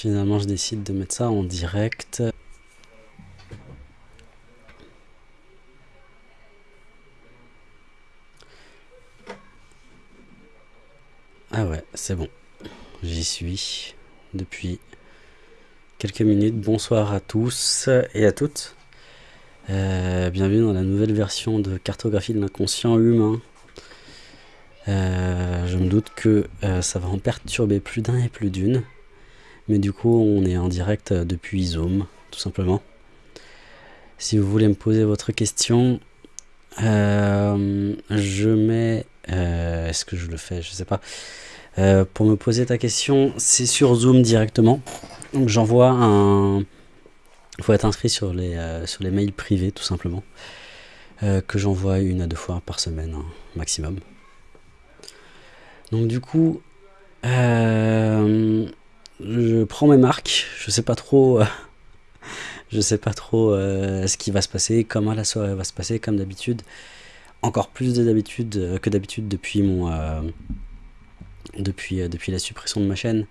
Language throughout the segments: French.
Finalement, je décide de mettre ça en direct. Ah ouais, c'est bon. J'y suis depuis quelques minutes. Bonsoir à tous et à toutes. Euh, bienvenue dans la nouvelle version de cartographie de l'inconscient humain. Euh, je me doute que euh, ça va en perturber plus d'un et plus d'une. Mais du coup, on est en direct depuis Zoom, tout simplement. Si vous voulez me poser votre question, je mets... Est-ce que je le fais? Je sais pas. pour me poser ta question, c'est sur Zoom directement. Donc j'envoie un... Il faut être inscrit sur les, sur les mails privés, tout simplement. que j'envoie une à deux fois par semaine, hein, maximum. Donc du coup, euh, je prends mes marques. Je sais pas trop, euh, je sais pas trop euh, ce qui va se passer, comment la soirée va se passer, comme d'habitude. Encore plus d'habitude que d'habitude depuis mon, depuis depuis la suppression de ma chaîne.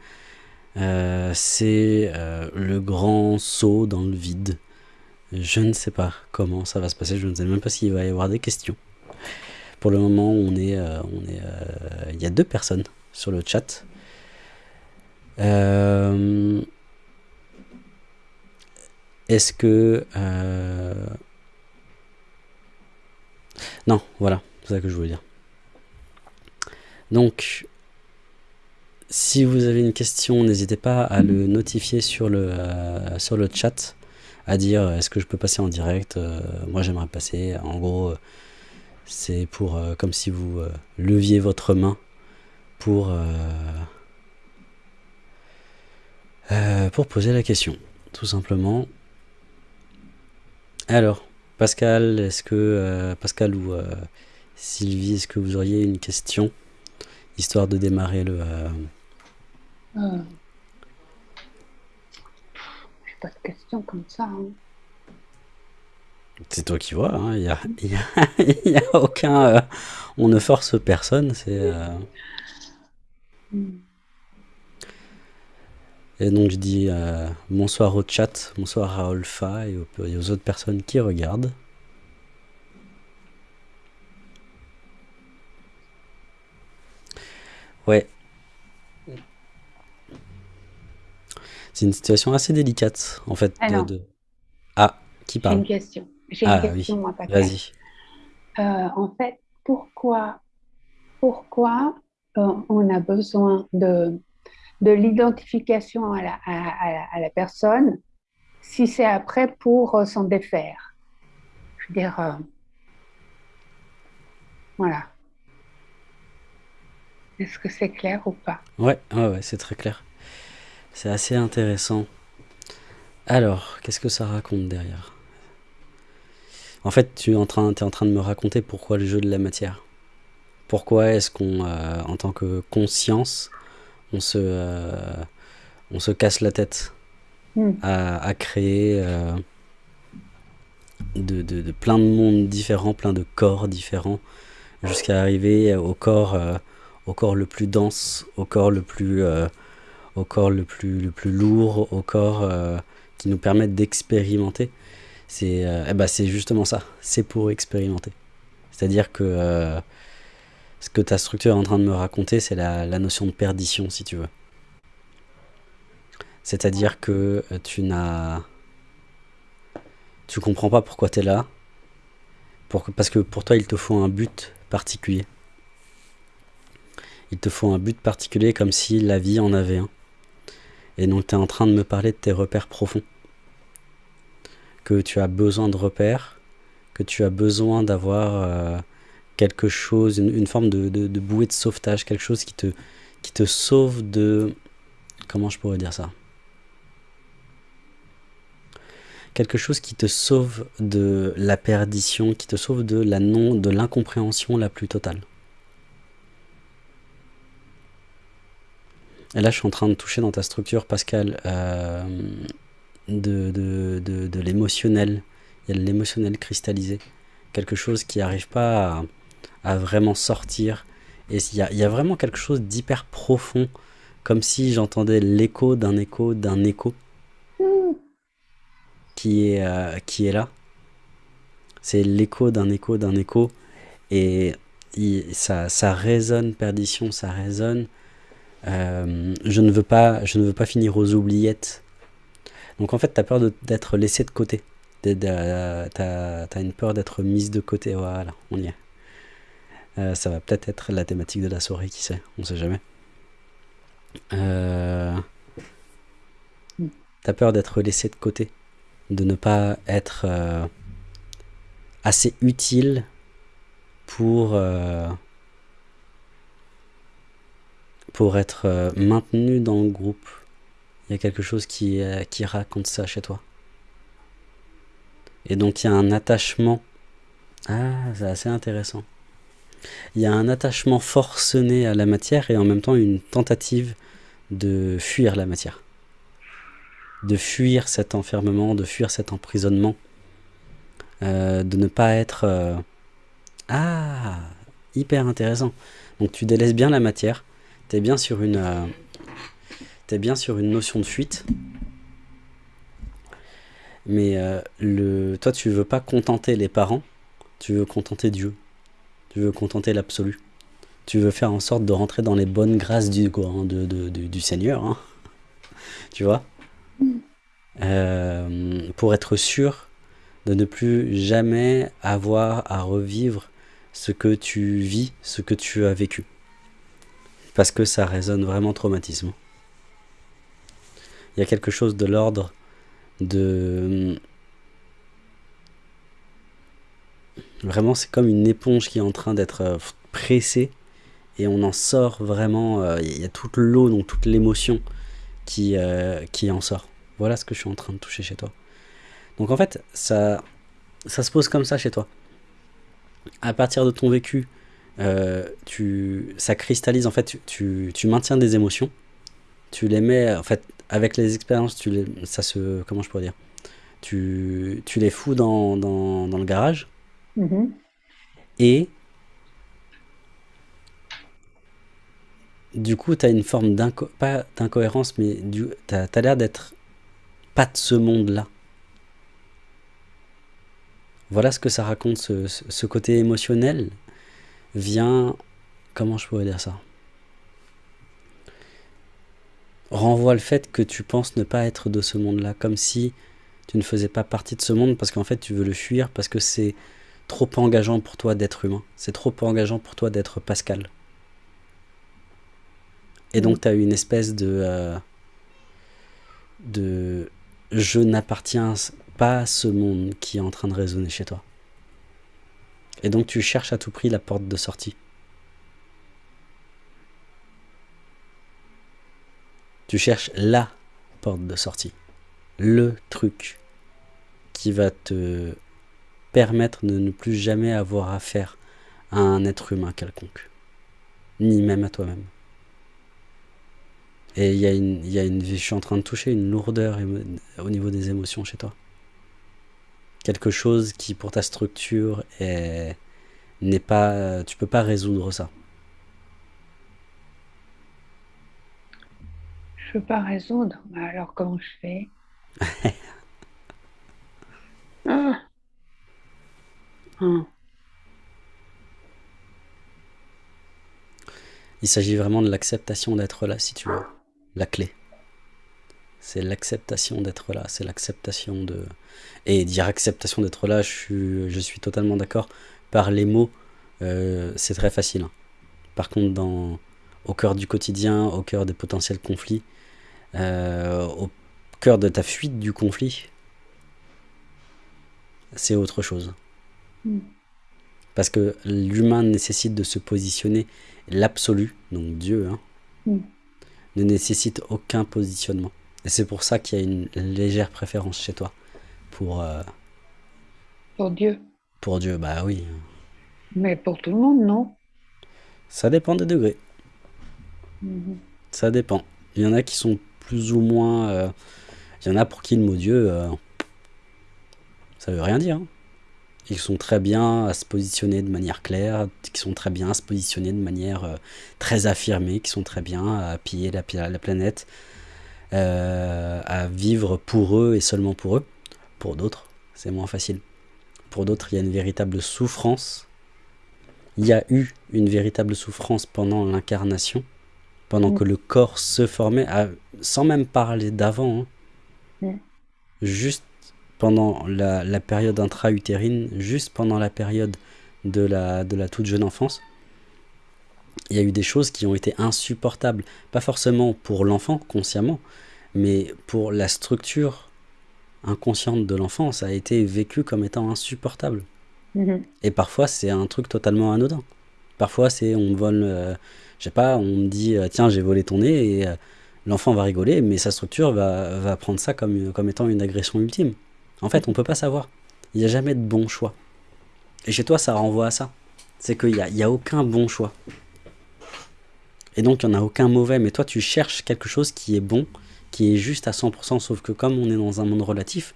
C'est le grand saut dans le vide. Je ne sais pas comment ça va se passer. Je ne sais même pas s'il va y avoir des questions. Pour le moment, on est, euh, on est, euh, il y a deux personnes sur le chat. Euh, est-ce que... Non, voilà, c'est ça que je voulais dire. Donc, si vous avez une question, n'hésitez pas à le notifier sur le, sur le chat, à dire est-ce que je peux passer en direct, moi j'aimerais passer, en gros, c'est pour euh, comme si vous euh, leviez votre main pour, euh, pour poser la question, tout simplement. Alors, Pascal, est-ce que Pascal ou Sylvie, est-ce que vous auriez une question histoire de démarrer le euh... pas de questions comme ça. Hein. C'est toi qui vois, hein. il n'y a, y a, aucun... Euh, on ne force personne, c'est... Euh. Et donc je dis euh, bonsoir au chat, bonsoir à Olfa et aux, et aux autres personnes qui regardent. Ouais. C'est une situation assez délicate, en fait. De, Ah, qui parle une question. J'ai une ah question, moi, Vas-y. Euh, en fait, pourquoi, pourquoi euh, on a besoin de, de l'identification à la, personne si c'est après pour euh, s'en défaire Je veux dire, voilà. Est-ce que c'est clair ou pas? Ouais, ouais, c'est très clair. C'est assez intéressant. Alors, qu'est-ce que ça raconte derrière? En fait, tu es en, train, es en train de me raconter pourquoi le jeu de la matière. Pourquoi est-ce qu'on, euh, en tant que conscience, on se, euh, on se casse la tête hmm. à, créer euh, de, plein de mondes différents, plein de corps différents, jusqu'à arriver au corps, au corps le plus dense, au corps le plus, au corps le plus, le plus lourd, au corps qui nous permettent d'expérimenter. Euh, eh ben, c'est justement ça, c'est pour expérimenter. C'est-à-dire que euh, ce que ta structure est en train de me raconter, c'est la, notion de perdition, si tu veux. C'est-à-dire que euh, tu n'as... Tu comprends pas pourquoi tu es là, parce que pour toi, il te faut un but particulier. Il te faut un but particulier comme si la vie en avait un. Et donc tu es en train de me parler de tes repères profonds que tu as besoin de repères, que tu as besoin d'avoir euh, quelque chose, une, forme de, de, bouée de sauvetage, quelque chose qui te, qui te sauve de... Comment je pourrais dire ça? Quelque chose qui te sauve de la perdition, qui te sauve de la non, de l'incompréhension la plus totale. Et là, je suis en train de toucher dans ta structure, Pascal, euh, de, de, de, l'émotionnel. Il y a de l'émotionnel cristallisé. Quelque chose qui n'arrive pas à, vraiment sortir. Et il y a, vraiment quelque chose d'hyper profond comme si j'entendais l'écho d'un écho d'un écho qui est, euh, qui est là. C'est l'écho d'un écho d'un écho. Et ça, ça résonne, perdition, ça résonne. Euh, je, ne veux pas, je ne veux pas finir aux oubliettes. Donc en fait, tu as peur d'être laissé de côté. Tu as, une peur d'être mise de côté. Voilà, on y est. Euh, ça va peut-être être la thématique de la soirée, qui sait, on sait jamais. Euh, T'as peur d'être laissé de côté, de ne pas être euh, assez utile pour, pour être maintenu dans le groupe? Il y a quelque chose qui, qui raconte ça chez toi. Et donc il y a un attachement. Ah, c'est assez intéressant. Il y a un attachement forcené à la matière et en même temps une tentative de fuir la matière. De fuir cet enfermement, de fuir cet emprisonnement. Euh, de ne pas être... Euh, ah Hyper intéressant. Donc tu délaisses bien la matière. Tu es bien sur une... Euh, bien sur une notion de fuite. Mais le, toi, tu veux pas contenter les parents, tu veux contenter Dieu. Tu veux contenter l'absolu. Tu veux faire en sorte de rentrer dans les bonnes grâces du, hein, du Seigneur. Hein. Tu vois? Euh, Pour être sûr de ne plus jamais avoir à revivre ce que tu vis, ce que tu as vécu. Parce que ça résonne vraiment traumatisme. Il y a quelque chose de l'ordre de Vraiment, c'est comme une éponge qui est en train d'être euh, pressée et on en sort vraiment. Euh, il y a toute l'eau, donc toute l'émotion qui, euh, qui en sort. Voilà ce que je suis en train de toucher chez toi. Donc en fait, ça, ça se pose comme ça chez toi. À partir de ton vécu, tu, ça cristallise, en fait, tu, tu, maintiens des émotions. Tu les mets, en fait, avec les expériences, tu les, ça se, comment je pourrais dire? Tu, tu les fous dans, dans, dans le garage Mhm. Et du coup, tu as une forme d'incohérence, mais tu as, l'air d'être pas de ce monde-là. Voilà ce que ça raconte, ce, côté émotionnel vient... Comment je pourrais dire ça? Renvoie le fait que tu penses ne pas être de ce monde-là, comme si tu ne faisais pas partie de ce monde parce qu'en fait tu veux le fuir, parce que c'est trop engageant pour toi d'être humain. C'est trop engageant pour toi d'être Pascal. Et donc, mm. tu as une espèce de... Euh, de... Je n'appartiens pas à ce monde qui est en train de résonner chez toi. Et donc, tu cherches à tout prix la porte de sortie. Tu cherches la porte de sortie. Le truc qui va te permettre de ne plus jamais avoir affaire à un être humain quelconque, ni même à toi-même. Et il y, a une, y a une, je suis en train de toucher une lourdeur au niveau des émotions chez toi. Quelque chose qui, pour ta structure, n'est pas, tu peux pas résoudre ça. Je peux pas résoudre. Alors comment je fais? Ah. Hum. Il s'agit vraiment de l'acceptation d'être là, si tu veux. La clé. C'est l'acceptation d'être là, c'est l'acceptation de... Et dire acceptation d'être là, je suis, je suis totalement d'accord. Par les mots, euh, c'est très facile. Hein. Par contre, dans, au cœur du quotidien, au cœur des potentiels conflits, euh, au cœur de ta fuite du conflit, c'est autre chose. Parce que l'humain nécessite de se positionner, l'absolu, donc Dieu, hein, mm. ne nécessite aucun positionnement. Et c'est pour ça qu'il y a une légère préférence chez toi pour... Euh, pour Dieu. Pour Dieu, bah oui. Mais pour tout le monde, non Ça dépend des degrés. Mm-hmm. Ça dépend. Il y en a qui sont plus ou moins... Euh, il y en a pour qui le mot Dieu, euh, ça veut rien dire. Hein. Ils sont très bien à se positionner de manière claire, qui sont très bien à se positionner de manière euh, très affirmée, qui sont très bien à piller la, la planète, euh, à vivre pour eux et seulement pour eux. Pour d'autres, c'est moins facile. Pour d'autres, il y a une véritable souffrance. Il y a eu une véritable souffrance pendant l'incarnation, pendant Mm. que le corps se formait, à- sans même parler d'avant. hein. Mm. Juste pendant la, la période intra-utérine, juste pendant la période de la, de la toute jeune enfance, il y a eu des choses qui ont été insupportables. Pas forcément pour l'enfant, consciemment, mais pour la structure inconsciente de l'enfant, ça a été vécu comme étant insupportable. Mhm. Et parfois, c'est un truc totalement anodin. Parfois, c'est on me vole, euh, je sais pas, on me dit euh, tiens, j'ai volé ton nez et euh, l'enfant va rigoler, mais sa structure va, va prendre ça comme, comme étant une agression ultime. En fait, on peut pas savoir. Il n'y a jamais de bon choix. Et chez toi, ça renvoie à ça. C'est qu'il n'y a, y a aucun bon choix. Et donc, il n'y en a aucun mauvais. Mais toi, tu cherches quelque chose qui est bon, qui est juste à 100%. Sauf que comme on est dans un monde relatif,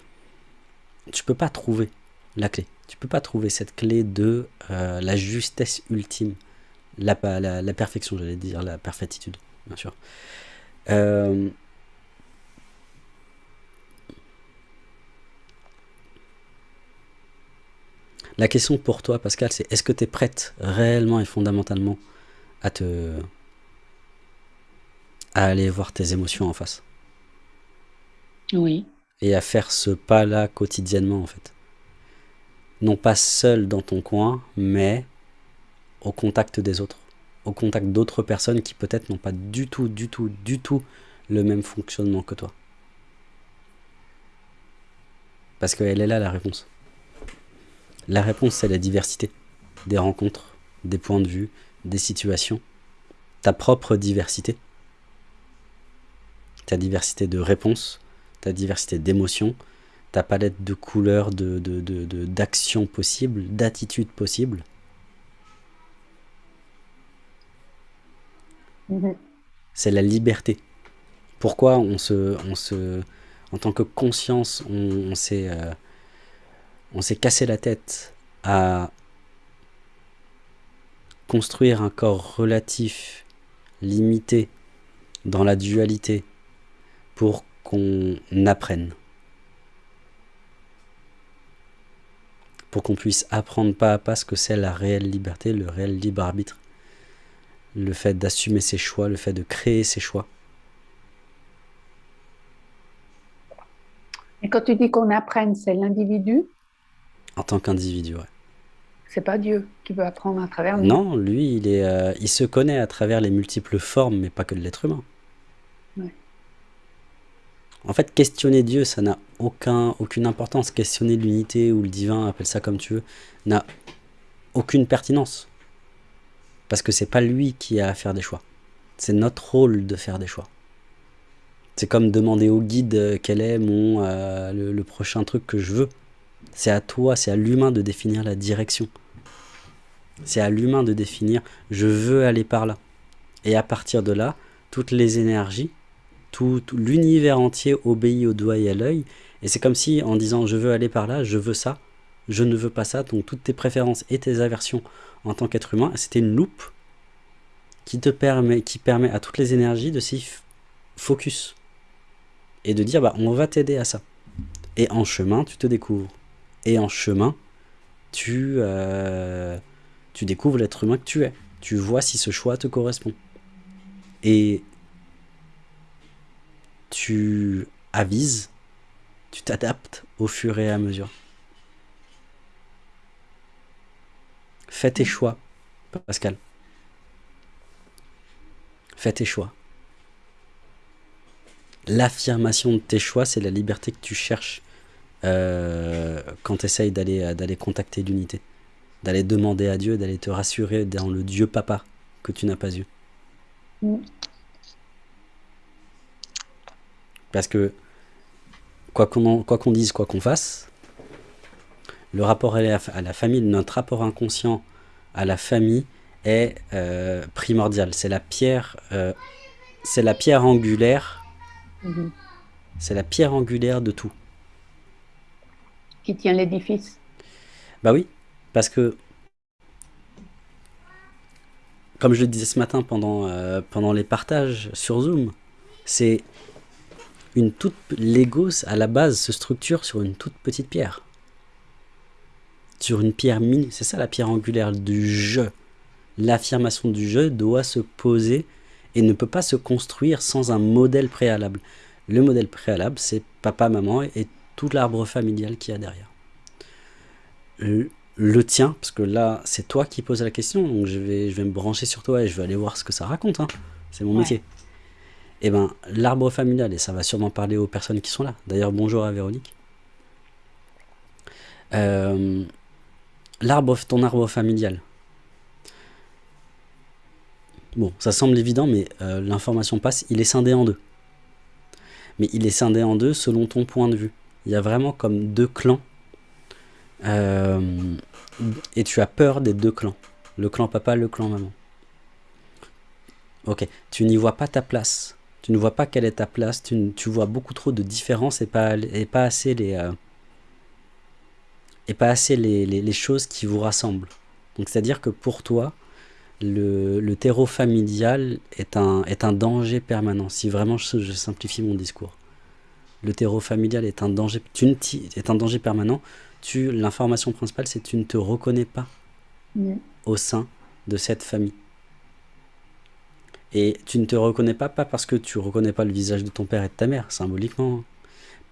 tu peux pas trouver la clé. Tu peux pas trouver cette clé de euh, la justesse ultime. La, la perfection, j'allais dire, la perfectitude, bien sûr. Euh, la question pour toi, Pascal, c'est est-ce que tu es prête réellement et fondamentalement à te à aller voir tes émotions en face? Oui. et à faire ce pas-là quotidiennement en fait. Non pas seul dans ton coin, mais au contact des autres, au contact d'autres personnes qui peut-être n'ont pas du tout, du tout, du tout le même fonctionnement que toi. Parce qu'elle est là la réponse. La réponse, c'est la diversité des rencontres, des points de vue, des situations, ta propre diversité, ta diversité de réponses, ta diversité d'émotions, ta palette de couleurs, de, de, de, de- d'actions possibles, d'attitudes possibles. Mhm. C'est la liberté. Pourquoi on se, on se, en tant que conscience, on, on s'est, euh, on s'est cassé la tête à construire un corps relatif, limité, dans la dualité, pour qu'on apprenne. Pour qu'on puisse apprendre pas à pas ce que c'est la réelle liberté, le réel libre arbitre. Le fait d'assumer ses choix, le fait de créer ses choix. Et quand tu dis qu'on apprenne, c'est l'individu, En tant qu'individu, ouais. c'est pas Dieu qui veut apprendre à travers nous. Non, lui, il, est, euh, il se connaît à travers les multiples formes, mais pas que de l'être humain. Ouais. En fait, questionner Dieu, ça n'a aucun, aucune importance. Questionner l'unité ou le divin, appelle ça comme tu veux, n'a aucune pertinence. Parce que c'est pas lui qui a à faire des choix. C'est notre rôle de faire des choix. C'est comme demander au guide euh, quel est mon, euh, le, le prochain truc que je veux. C'est à toi, c'est à l'humain de définir la direction. C'est à l'humain de définir je veux aller par là. Et à partir de là, toutes les énergies, tout, l'univers entier obéit au doigt et à l'œil. Et c'est comme si en disant je veux aller par là, je veux ça, je ne veux pas ça, donc toutes tes préférences et tes aversions en tant qu'être humain, c'était une loupe qui te permet, qui permet à toutes les énergies de s'y focus. Et de dire bah on va t'aider à ça. Et en chemin, tu te découvres. Et en chemin, tu, euh, tu découvres l'être humain que tu es. Tu vois si ce choix te correspond. Et tu avises, tu t'adaptes au fur et à mesure. Fais tes choix, Pascal. Fais tes choix. L'affirmation de tes choix, c'est la liberté que tu cherches euh, quand tu essayes d'aller d'aller contacter l'unité, d'aller demander à Dieu, d'aller te rassurer dans le Dieu papa que tu n'as pas eu. Mm. Parce que quoi qu'on qu'on dise, quoi qu'on fasse, le rapport à la, à la famille, notre rapport inconscient à la famille est euh, primordial. C'est la pierre, euh, c'est la pierre angulaire, Mhm. c'est la pierre angulaire de tout. Qui tient l'édifice. Bah oui, parce que, comme je le disais ce matin pendant, euh, pendant les partages sur Zoom, c'est une toute... L'ego, à la base, se structure sur une toute petite pierre. Sur une pierre mini. C'est ça la pierre angulaire du je. L'affirmation du je doit se poser et ne peut pas se construire sans un modèle préalable. Le modèle préalable, c'est papa, maman et tout l'arbre familial qu'il y a derrière. Le, tien, parce que là, c'est toi qui poses la question, donc je vais, je vais me brancher sur toi et je vais aller voir ce que ça raconte. Hein. C'est mon métier. Et eh ben, l'arbre familial, et ça va sûrement parler aux personnes qui sont là. D'ailleurs, bonjour à Véronique. Euh, l'arbre, ton arbre familial. Bon, ça semble évident, mais euh, l'information passe. Il est scindé en deux. Mais il est scindé en deux selon ton point de vue. Il y a vraiment comme deux clans. Euh, et tu as peur des deux clans. Le clan papa, le clan maman. Ok, tu n'y vois pas ta place tu ne vois pas quelle est ta place, tu, vois beaucoup trop de différences et pas, assez, les, euh, et pas assez les, choses qui vous rassemblent. Donc c'est-à-dire que pour toi, le, terreau familial est un danger permanent, si vraiment je, simplifie mon discours. Le terreau familial est un danger, tu est un danger permanent. L'information principale, c'est que tu ne te reconnais pas au sein de cette famille. Et tu ne te reconnais pas, pas parce que tu reconnais pas le visage de ton père et de ta mère, symboliquement, hein.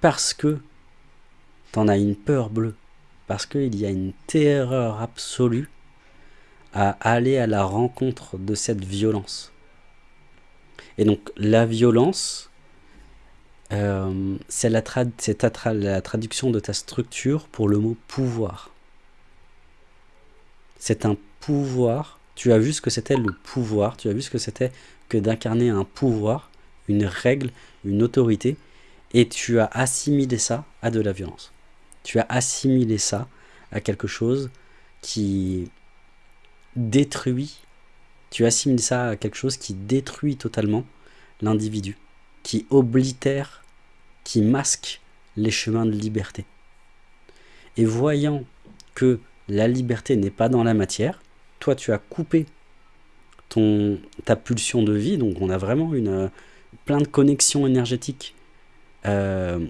parce que tu en as une peur bleue, parce qu'il y a une terreur absolue à aller à la rencontre de cette violence. Et donc la violence, euh, c'est la, la traduction de ta structure pour le mot pouvoir. C'est un pouvoir tu as vu ce que c'était le pouvoir, tu as vu ce que c'était que d'incarner un pouvoir, une règle, une autorité, et tu as assimilé ça à de la violence. Tu as assimilé ça à quelque chose qui détruit, tu assimiles ça à quelque chose qui détruit totalement l'individu, qui oblitère, qui masque les chemins de liberté. Et voyant que la liberté n'est pas dans la matière, toi tu as coupé ton, ta pulsion de vie, donc on a vraiment une, euh, plein de connexions énergétiques euh,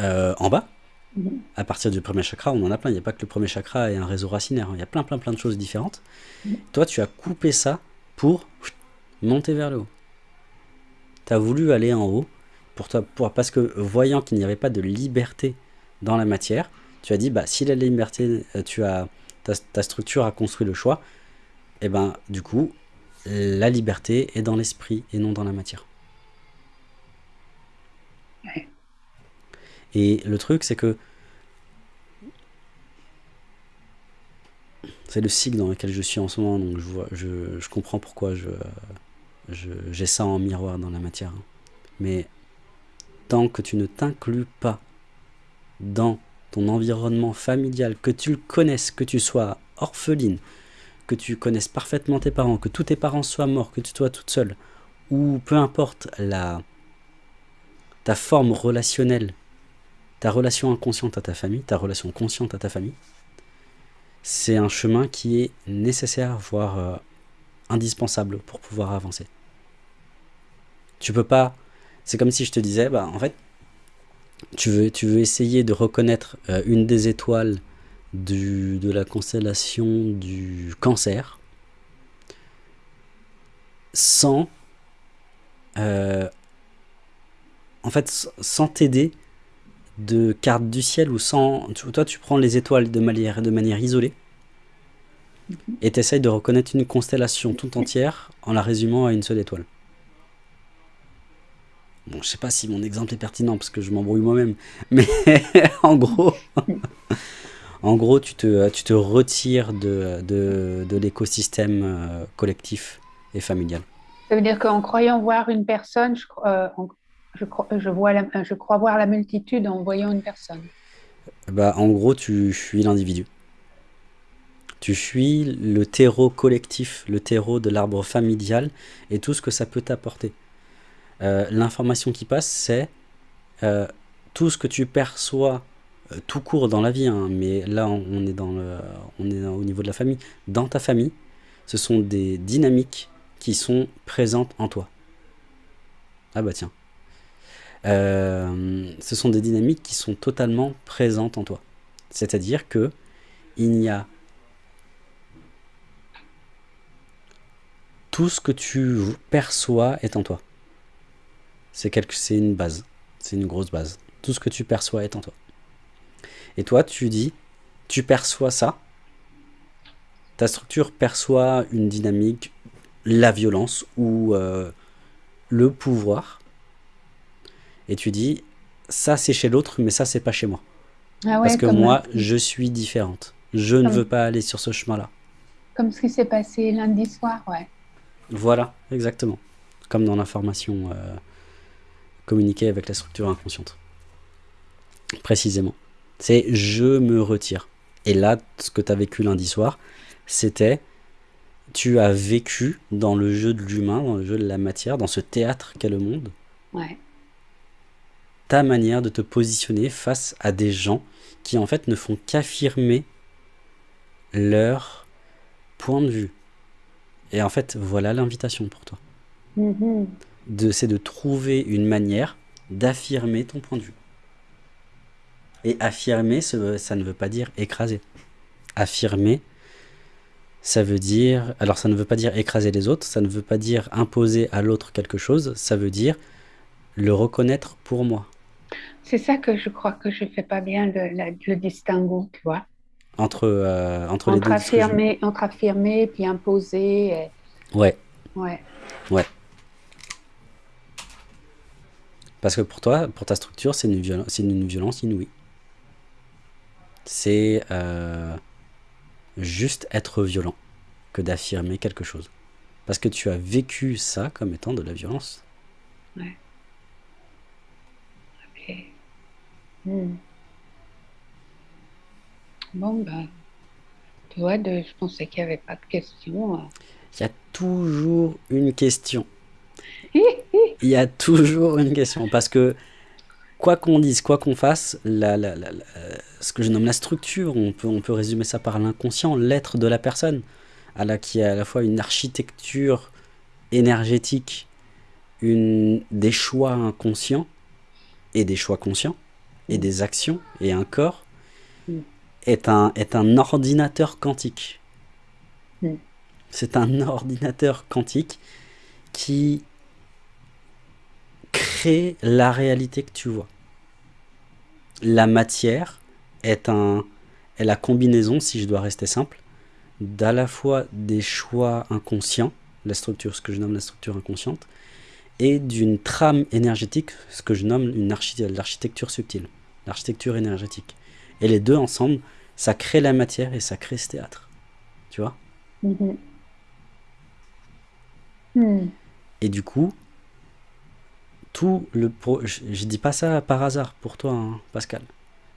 euh, en bas. Mhm. À partir du premier chakra, on en a plein. Il n'y a pas que le premier chakra et un réseau racinaire. Il y a plein, plein, plein de choses différentes. Mhm. Toi, tu as coupé ça pour monter vers le haut. Tu as voulu aller en haut pour toi, pour, parce que voyant qu'il n'y avait pas de liberté dans la matière, tu as dit, bah, si la liberté, tu as ta, structure a construit le choix, et eh ben du coup, la liberté est dans l'esprit et non dans la matière. Et le truc, c'est que c'est le cycle dans lequel je suis en ce moment, donc je, vois, je, comprends pourquoi je, j'ai ça en miroir dans la matière. Mais tant que tu ne t'inclus pas dans ton environnement familial, que tu le connaisses, que tu sois orpheline, que tu connaisses parfaitement tes parents, que tous tes parents soient morts, que tu sois toute seule, ou peu importe la, ta forme relationnelle, ta relation inconsciente à ta famille, ta relation consciente à ta famille, c'est un chemin qui est nécessaire, voire euh, indispensable pour pouvoir avancer. Tu peux pas... C'est comme si je te disais, bah en fait, tu veux, tu veux essayer de reconnaître euh, une des étoiles du, de la constellation du cancer sans euh, en fait sans t'aider de cartes du ciel ou sans toi tu prends les étoiles de manière, de manière isolée et tu essayes de reconnaître une constellation tout entière en la résumant à une seule étoile Bon, je sais pas si mon exemple est pertinent parce que je m'embrouille moi-même, mais en gros, en gros, tu te, tu te retires de, de, de l'écosystème euh, collectif et familial. Ça veut dire qu'en croyant voir une personne, je, euh, je, je, vois je crois voir la multitude en voyant une personne. Bah, en gros, tu fuis l'individu. Tu fuis le terreau collectif, le terreau de l'arbre familial et tout ce que ça peut t'apporter. Euh, l'information qui passe, c'est euh, tout ce que tu perçois euh, tout court dans la vie, hein, mais là on est, dans le, au niveau de la famille. Dans ta famille, ce sont des dynamiques qui sont présentes en toi. Ah bah tiens. Ce sont des dynamiques qui sont totalement présentes en toi. C'est-à-dire que il n'y a tout ce que tu perçois est en toi. C'est une base. C'est une grosse base. Tout ce que tu perçois est en toi. Et toi, tu dis, tu perçois ça. Ta structure perçoit une dynamique, la violence ou euh, le pouvoir. Et tu dis, ça c'est chez l'autre, mais ça c'est pas chez moi. Ah Parce que moi, je suis différente. Je ne veux pas aller sur ce chemin-là. Comme ce qui s'est passé lundi soir, ouais. Voilà, exactement. Comme dans l'information euh, communiquée avec la structure inconsciente. Précisément. C'est je me retire. Et là, ce que tu as vécu lundi soir, c'était tu as vécu dans le jeu de l'humain, dans le jeu de la matière, dans ce théâtre qu'est le monde. Ouais. Ta manière de te positionner face à des gens qui en fait ne font qu'affirmer leur point de vue. Et en fait, voilà l'invitation pour toi. Mm-hmm. C'est de trouver une manière d'affirmer ton point de vue. Et affirmer, ça ne veut pas dire écraser. Affirmer, ça veut dire... Alors ça ne veut pas dire écraser les autres, ça ne veut pas dire imposer à l'autre quelque chose, ça veut dire le reconnaître pour moi. C'est ça que je crois que je fais pas bien le, le distinguo, tu vois. Entre, euh, entre, les deux affirmer, Entre affirmer puis imposer. Ouais. Ouais. Ouais. Parce que pour toi, pour ta structure, c'est une, une violence inouïe c'est euh, juste être violent que d'affirmer quelque chose. Parce que tu as vécu ça comme étant de la violence. Ouais. Ok. Hmm. Bon, ben, tu vois, de, je pensais qu'il n'y avait pas de questions. Hein. Il y a toujours une question. Il y a toujours une question. Parce que quoi qu'on dise, quoi qu'on fasse, la, ce que je nomme la structure, on peut, on peut résumer ça par l'inconscient, l'être de la personne, à la, qui est à la fois une architecture énergétique, une, des choix inconscients et des choix conscients, et des actions, et un corps, mm. est, un, est un ordinateur quantique. Mm. C'est un ordinateur quantique qui crée la réalité que tu vois la matière est, un, est la combinaison, si je dois rester simple, d'à la fois des choix inconscients, la structure, ce que je nomme la structure inconsciente, et d'une trame énergétique, ce que je nomme l'architecture subtile, l'architecture énergétique. Et les deux ensemble, ça crée la matière et ça crée ce théâtre. Tu vois? Mm-hmm. mm. Et du coup, tout le je, je, dis pas ça par hasard pour toi, hein, Pascal,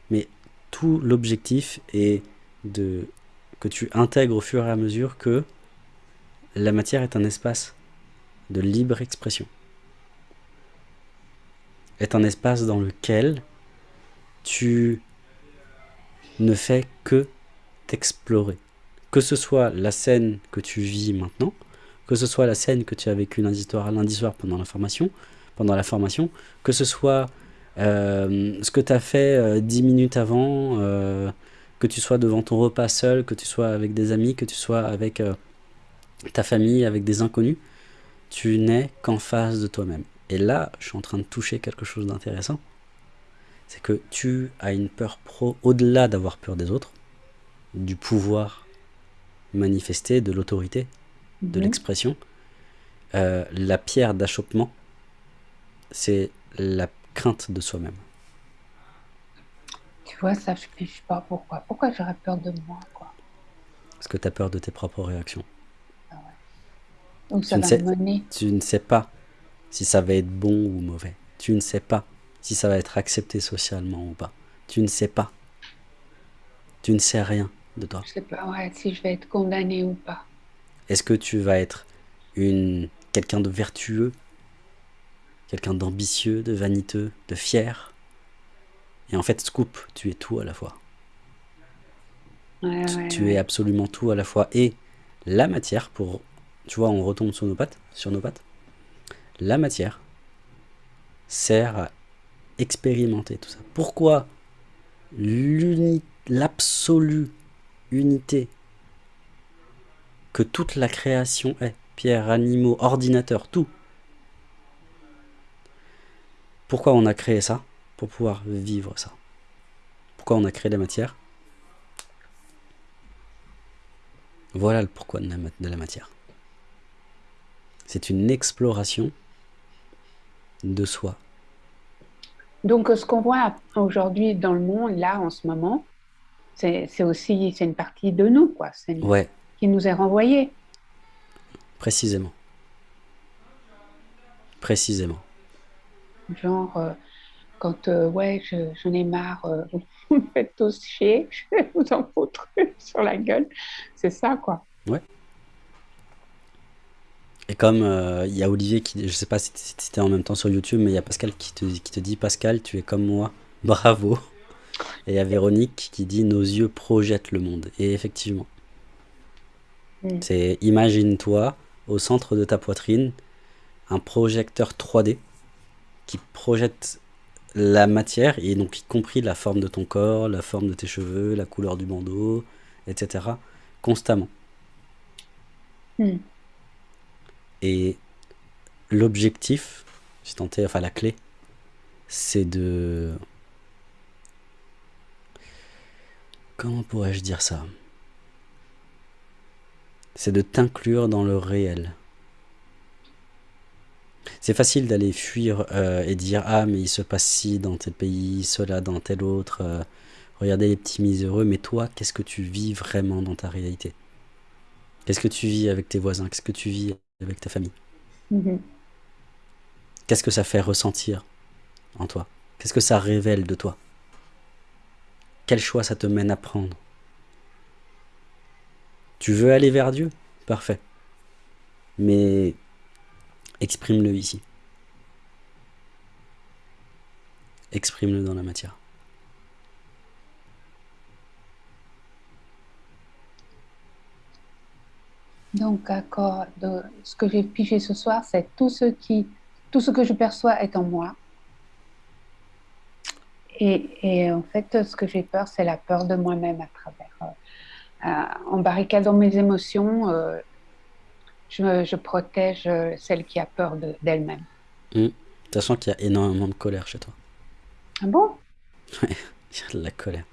mais tout l'objectif est de que tu intègres au fur et à mesure que la matière est un espace de libre expression. Est un espace dans lequel tu ne fais que t'explorer. Que ce soit la scène que tu vis maintenant, que ce soit la scène que tu as vécue lundi soir pendant la formation, pendant la formation, que ce soit euh, ce que tu as fait euh, dix minutes avant, euh, que tu sois devant ton repas seul, que tu sois avec des amis, que tu sois avec ta famille, avec des inconnus, tu n'es qu'en face de toi-même. Et là, je suis en train de toucher quelque chose d'intéressant. C'est que tu as une peur pro, au-delà d'avoir peur des autres, du pouvoir manifesté, de l'autorité, de mhm. l'expression, la pierre d'achoppement c'est la crainte de soi-même. Tu vois, ça, je ne sais pas pourquoi. Pourquoi j'aurais peur de moi, quoi? Parce que tu as peur de tes propres réactions. Ah ouais. Donc ça tu, va ne tu ne sais pas si ça va être bon ou mauvais. Tu ne sais pas si ça va être accepté socialement ou pas. Tu ne sais pas. Tu ne sais rien de toi. Je sais pas, ouais, si je vais être condamné ou pas. Est-ce que tu vas être une quelqu'un de vertueux quelqu'un d'ambitieux, de vaniteux, de fier Et en fait, scoop, tu es tout à la fois. Ouais, Tu, ouais, tu ouais. es absolument tout à la fois. Et la matière, pour... Tu vois, on retombe sur nos pattes, sur nos pattes. La matière sert à expérimenter tout ça. Pourquoi l'absolue unité que toute la création est, pierre, animaux, ordinateurs, tout. Pourquoi on a créé ça Pour pouvoir vivre ça? Pourquoi on a créé la matière? Voilà le pourquoi de la, ma- de la matière. C'est une exploration de soi. Donc, ce qu'on voit aujourd'hui dans le monde, là, en ce moment, c'est aussi c'est une partie de nous, quoi. C'est une- Ouais, qui nous est renvoyée. précisément. Précisément. Genre, euh, quand euh, ouais, je- j'en ai marre, euh, vous me faites tous chier, je vais vous en foutre sur la gueule. C'est ça, quoi. Et comme il y a Olivier qui, je sais pas si c'était en même temps sur YouTube, mais il y a Pascal qui te, qui te dit Pascal, tu es comme moi, bravo. Et il y a Véronique qui dit nos yeux projettent le monde. Et effectivement, Mm. c'est imagine-toi au centre de ta poitrine un projecteur 3D qui projette la matière et donc y compris la forme de ton corps, la forme de tes cheveux, la couleur du bandeau, etc. constamment. Mm. Et l'objectif, si tant est, enfin la clé, c'est de... Comment pourrais-je dire ça? C'est de t'inclure dans le réel. C'est facile d'aller fuir euh, et dire Ah, mais il se passe ci dans tel pays, cela dans tel autre. euh, regardez les petits miséreux, mais toi, qu'est-ce que tu vis vraiment dans ta réalité? Qu'est-ce que tu vis avec tes voisins? Qu'est-ce que tu vis avec ta famille? Mhm. Qu'est-ce que ça fait ressentir en toi? Qu'est-ce que ça révèle de toi? Quel choix ça te mène à prendre? Tu veux aller vers Dieu? Parfait. Mais exprime-le ici. Exprime-le dans la matière. Donc, d'accord, de- ce que j'ai pigé ce soir, c'est tout ce qui, tout que je perçois est en moi. Et, et en fait, ce que j'ai peur, c'est la peur de moi-même à travers. euh, euh, en barricadant mes émotions, euh, je, protège euh, celle qui a peur de- d'elle-même. Sachant qu'il y a énormément de colère chez toi. Ah bon? Il y a de la colère.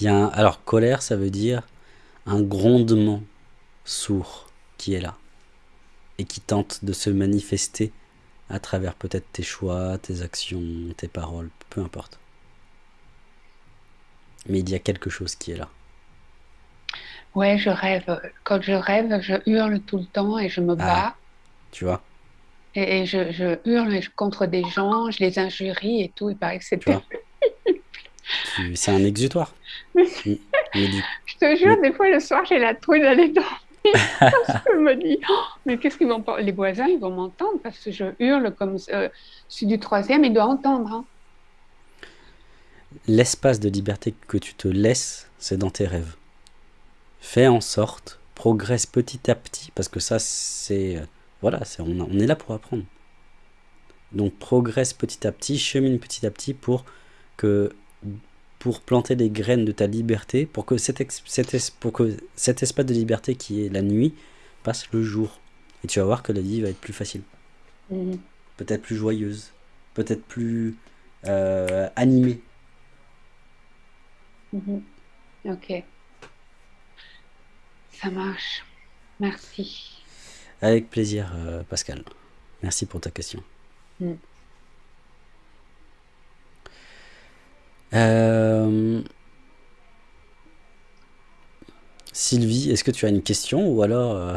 Il y a un- Alors, colère, ça veut dire un grondement sourd qui est là et qui tente de se manifester à travers peut-être tes choix, tes actions, tes paroles, peu importe. Mais il y a quelque chose qui est là. Ouais, je rêve. Quand je rêve, je hurle tout le temps et je me Ah. bats. Tu vois Et, et je, je hurle contre des gens, je les injurie et tout. Il paraît que Tu- C'est un exutoire. Je te jure, des fois le soir, j'ai la trouille d'aller dormir. Je me dis, Oh, mais qu'est-ce qu'ils vont pas. Les voisins, ils vont m'entendre parce que je hurle comme. euh, je suis du troisième, ils doivent entendre. hein. l'espace de liberté que tu te laisses, c'est dans tes rêves. Fais en sorte, progresse petit à petit, parce que ça, c'est. euh, Voilà, c'est, on, on est là pour apprendre. Donc, progresse petit à petit, chemine petit à petit pour que. Pour planter des graines de ta liberté, pour que cet, ex- cet es- pour que cet espace de liberté qui est la nuit passe le jour. Et tu vas voir que la vie va être plus facile, Mhm. peut-être plus joyeuse, peut-être plus euh, animée. Mhm. Ok. Ça marche. Merci. Avec plaisir, euh, Pascal. Merci pour ta question. Mm. Euh, Sylvie, est-ce que tu as une question ou alors euh,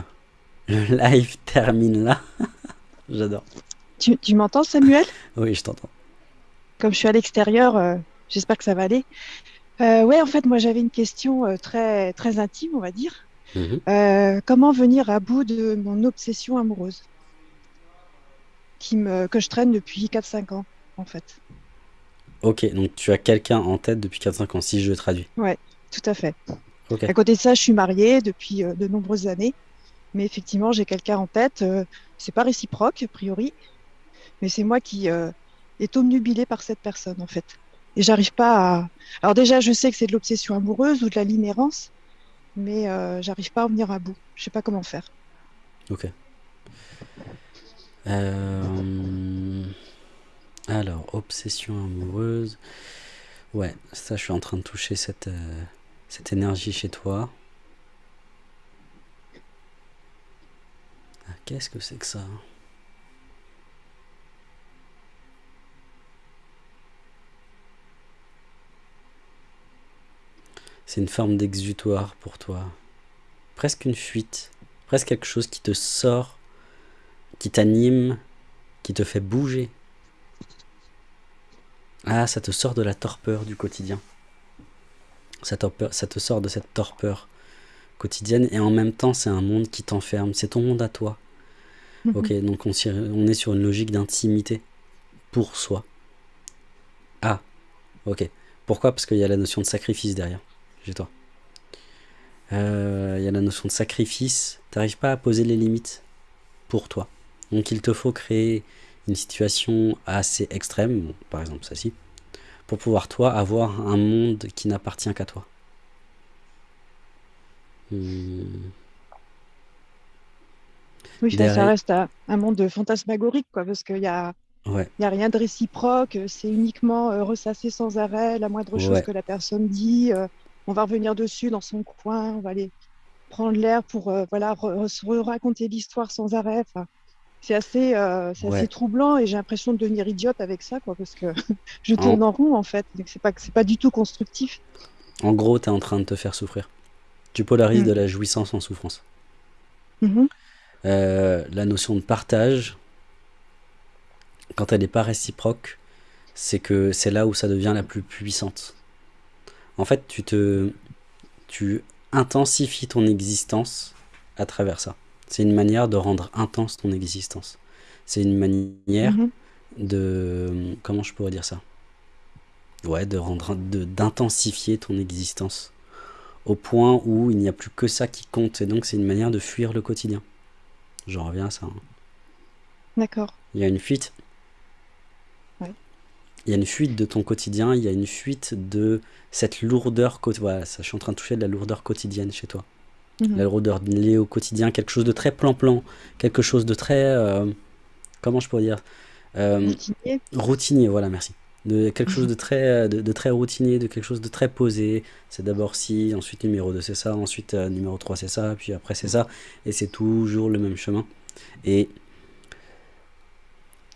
le live termine là? J'adore. Tu, tu m'entends, Samuel? Oui, je t'entends. Comme je suis à l'extérieur, euh, j'espère que ça va aller. Euh, ouais, en fait, moi, j'avais une question euh, très, très intime, on va dire. Mhm. Euh, comment venir à bout de mon obsession amoureuse qui me, que je traîne depuis 4-5 ans, en fait. Ok, donc tu as quelqu'un en tête depuis 4-5 ans, si je le traduis. Ouais, tout à fait. Ok. À côté de ça, je suis mariée depuis euh, de nombreuses années. Mais effectivement, j'ai quelqu'un en tête. euh, c'est pas réciproque, a priori. Mais c'est moi qui euh, est omnubilée par cette personne, en fait. Et j'arrive pas à. Alors, déjà, je sais que c'est de l'obsession amoureuse ou de la l'inérence, mais euh, j'arrive pas à en venir à bout. Je sais pas comment faire. Ok. Euh, Alors, obsession amoureuse. Ouais, ça, je suis en train de toucher cette, euh, cette énergie chez toi. Ah, Qu'est-ce que c'est que ça? C'est une forme d'exutoire pour toi. Presque une fuite. Presque quelque chose qui te sort, qui t'anime, qui te fait bouger. Ah, ça te sort de la torpeur du quotidien. Ça, torpeur- ça te sort de cette torpeur quotidienne et en même temps, c'est un monde qui t'enferme. C'est ton monde à toi. Mhm. Ok, donc on est sur une logique d'intimité pour soi. Ah, ok. Pourquoi? Parce qu'il y a la notion de sacrifice derrière, chez toi. Euh, Il y a la notion de sacrifice. T'arrives pas à poser les limites pour toi. Donc il te faut créer une situation assez extrême, bon, par exemple celle-ci, pour pouvoir toi avoir un monde qui n'appartient qu'à toi. Hmm, Oui, ça, Derrière- ça reste un, un monde fantasmagorique, quoi, parce qu'il y a, Ouais, il y a rien de réciproque. C'est uniquement euh, ressasser sans arrêt la moindre chose Ouais. que la personne dit. euh, on va revenir dessus dans son coin. On va aller prendre l'air pour euh, voilà, re- re- se raconter l'histoire sans arrêt. C'est assez, euh, Ouais. assez troublant et j'ai l'impression de devenir idiote avec ça, quoi, parce que je En- tourne en rond, en fait. C'est pas, c'est pas du tout constructif. En gros, tu es en train de te faire souffrir. Tu polarises Mm. de la jouissance en souffrance. Mhm. Euh, la notion de partage, quand elle n'est pas réciproque, c'est que c'est là où ça devient la plus puissante. En fait, tu te, tu intensifies ton existence à travers ça. C'est une manière de rendre intense ton existence. C'est une manière Mhm. de, comment je pourrais dire ça? Ouais, de rendre, de d'intensifier ton existence au point où il n'y a plus que ça qui compte. Et donc, c'est une manière de fuir le quotidien. J'en reviens à ça. hein. D'accord. Il y a une fuite. Il y a une fuite de ton quotidien, il y a une fuite de cette lourdeur. Voilà, ça, je suis en train de toucher de la lourdeur quotidienne chez toi. Mhm. La lourdeur liée au quotidien, quelque chose de très plan-plan, quelque chose de très. euh, comment je pourrais dire Euh, Routinier. routinier, voilà, merci. De quelque chose de très, euh, de, de très routinier, de quelque chose de très posé. C'est d'abord si, ensuite numéro 2 c'est ça, ensuite euh, numéro 3 c'est ça, puis après c'est ça. Et c'est toujours le même chemin. Et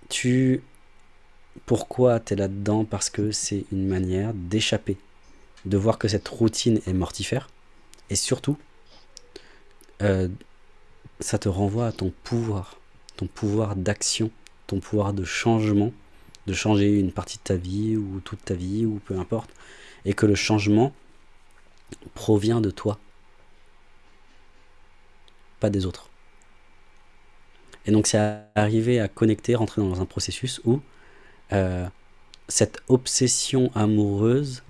tu... Pourquoi tu es là-dedans? Parce que c'est une manière d'échapper, de voir que cette routine est mortifère. Et surtout, euh, ça te renvoie à ton pouvoir, ton pouvoir d'action, ton pouvoir de changement, de changer une partie de ta vie ou toute ta vie ou peu importe, et que le changement provient de toi, pas des autres. Et donc c'est arriver à connecter, rentrer dans un processus où euh, cette obsession amoureuse,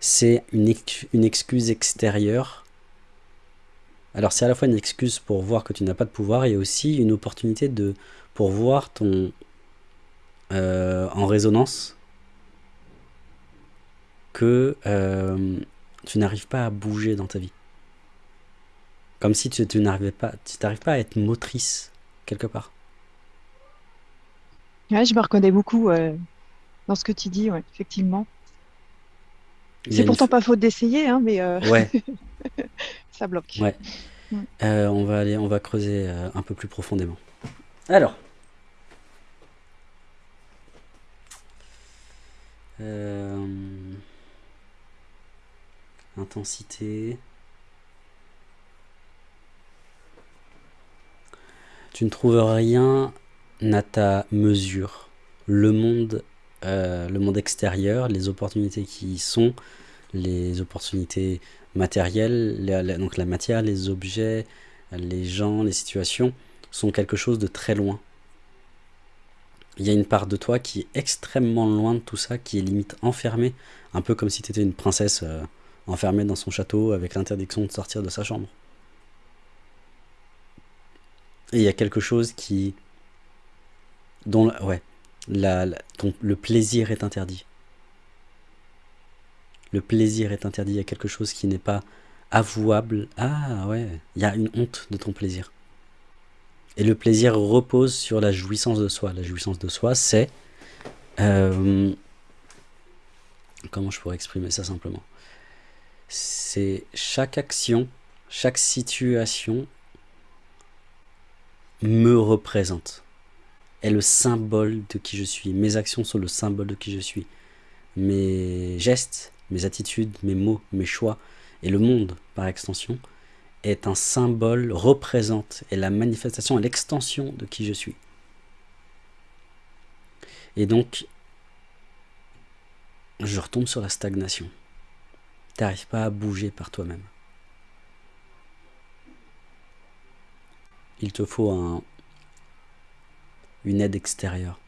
c'est une, ex- une excuse extérieure. Alors c'est à la fois une excuse pour voir que tu n'as pas de pouvoir et aussi une opportunité de pour voir ton euh, en résonance que euh, tu n'arrives pas à bouger dans ta vie. Comme si tu, tu n'arrivais pas, tu n'arrives pas à être motrice quelque part. Ouais, je me reconnais beaucoup euh, dans ce que tu dis, ouais, effectivement. C'est pourtant pas faute d'essayer, hein, mais euh, Ouais, ça bloque. ouais. Mm. Euh, on va aller, on va creuser euh, un peu plus profondément. Alors. Euh, intensité. Tu ne trouves rien à ta mesure. Le monde, euh, le monde extérieur, les opportunités qui y sont, les opportunités matérielles, donc la matière, les objets, les gens, les situations, sont quelque chose de très loin. il y a une part de toi qui est extrêmement loin de tout ça, qui est limite enfermée, un peu comme si tu étais une princesse euh, enfermée dans son château avec l'interdiction de sortir de sa chambre. Et il y a quelque chose qui... le plaisir est interdit. Le plaisir est interdit, il y a quelque chose qui n'est pas avouable. Ah ouais, il y a une honte de ton plaisir. Et le plaisir repose sur la jouissance de soi. La jouissance de soi, c'est... Euh, comment je pourrais exprimer ça simplement? C'est chaque action, chaque situation me représente. Est le symbole de qui je suis. Mes actions sont le symbole de qui je suis. Mes gestes, mes attitudes, mes mots, mes choix et le monde par extension est un symbole, représente, et la manifestation et l'extension de qui je suis. Et donc, je retombe sur la stagnation. Tu n'arrives pas à bouger par toi-même. Il te faut un, une aide extérieure.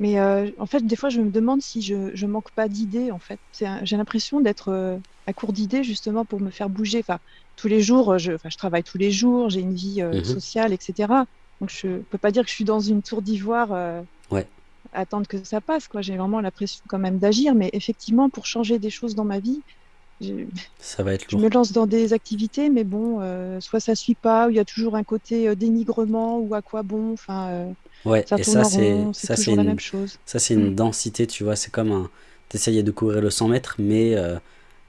Mais euh, en fait, des fois, je me demande si je, ne manque pas d'idées. En fait, j'ai l'impression d'être euh, à court d'idées justement pour me faire bouger. Enfin, tous les jours, je, je travaille tous les jours, j'ai une vie euh, mhm. sociale, etc. Donc, je peux pas dire que je suis dans une tour d'ivoire. ouais. Attendre que ça passe, quoi. J'ai vraiment l'impression quand même d'agir, mais effectivement, pour changer des choses dans ma vie, je, ça va être je me lance dans des activités, mais bon, soit ça suit pas, ou il y a toujours un côté dénigrement, ou à quoi bon. Enfin, Ouais, ça et ça, c'est ça, c'est la une, même chose. ça, c'est une densité, tu vois. C'est comme un. T'essayais de courir le 100 mètres, mais euh,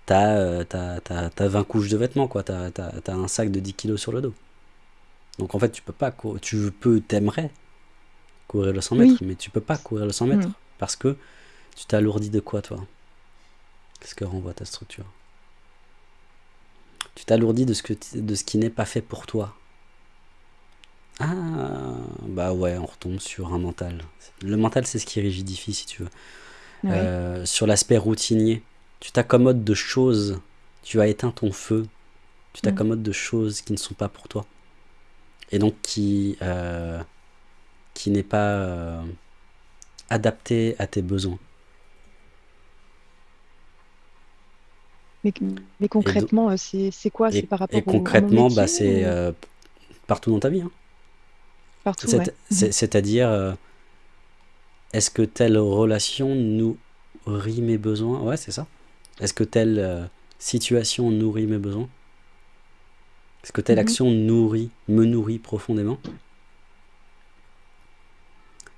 t'as euh, t'as, t'as, t'as 20 couches de vêtements, quoi. T'as, un sac de 10 kilos sur le dos. Donc en fait, tu peux pas. cou- Tu peux, t'aimerais courir le 100 mètres, Oui. mais tu peux pas courir le 100 mètres Mm. parce que tu t'alourdis de quoi, toi? Qu'est-ce que renvoie ta structure Tu t'alourdis de ce, que de ce qui n'est pas fait pour toi. Ah, bah ouais, on retombe sur un mental. Le mental, c'est ce qui rigidifie, si tu veux. Euh, sur l'aspect routinier, tu t'accommodes de choses, tu as éteint ton feu, tu Mm. t'accommodes de choses qui ne sont pas pour toi. Et donc qui, euh, qui n'est pas euh, adapté à tes besoins. Mais, mais concrètement, euh, c'est quoi? C'est par rapport et au- concrètement, bah, c'est ou euh, partout dans ta vie. hein. partout ouais. C'est-à-dire, euh, est-ce que telle relation nourrit mes besoins? Ouais, c'est ça. Est-ce que telle euh, situation nourrit mes besoins? Est-ce que telle Mhm. action nourrit, me nourrit profondément?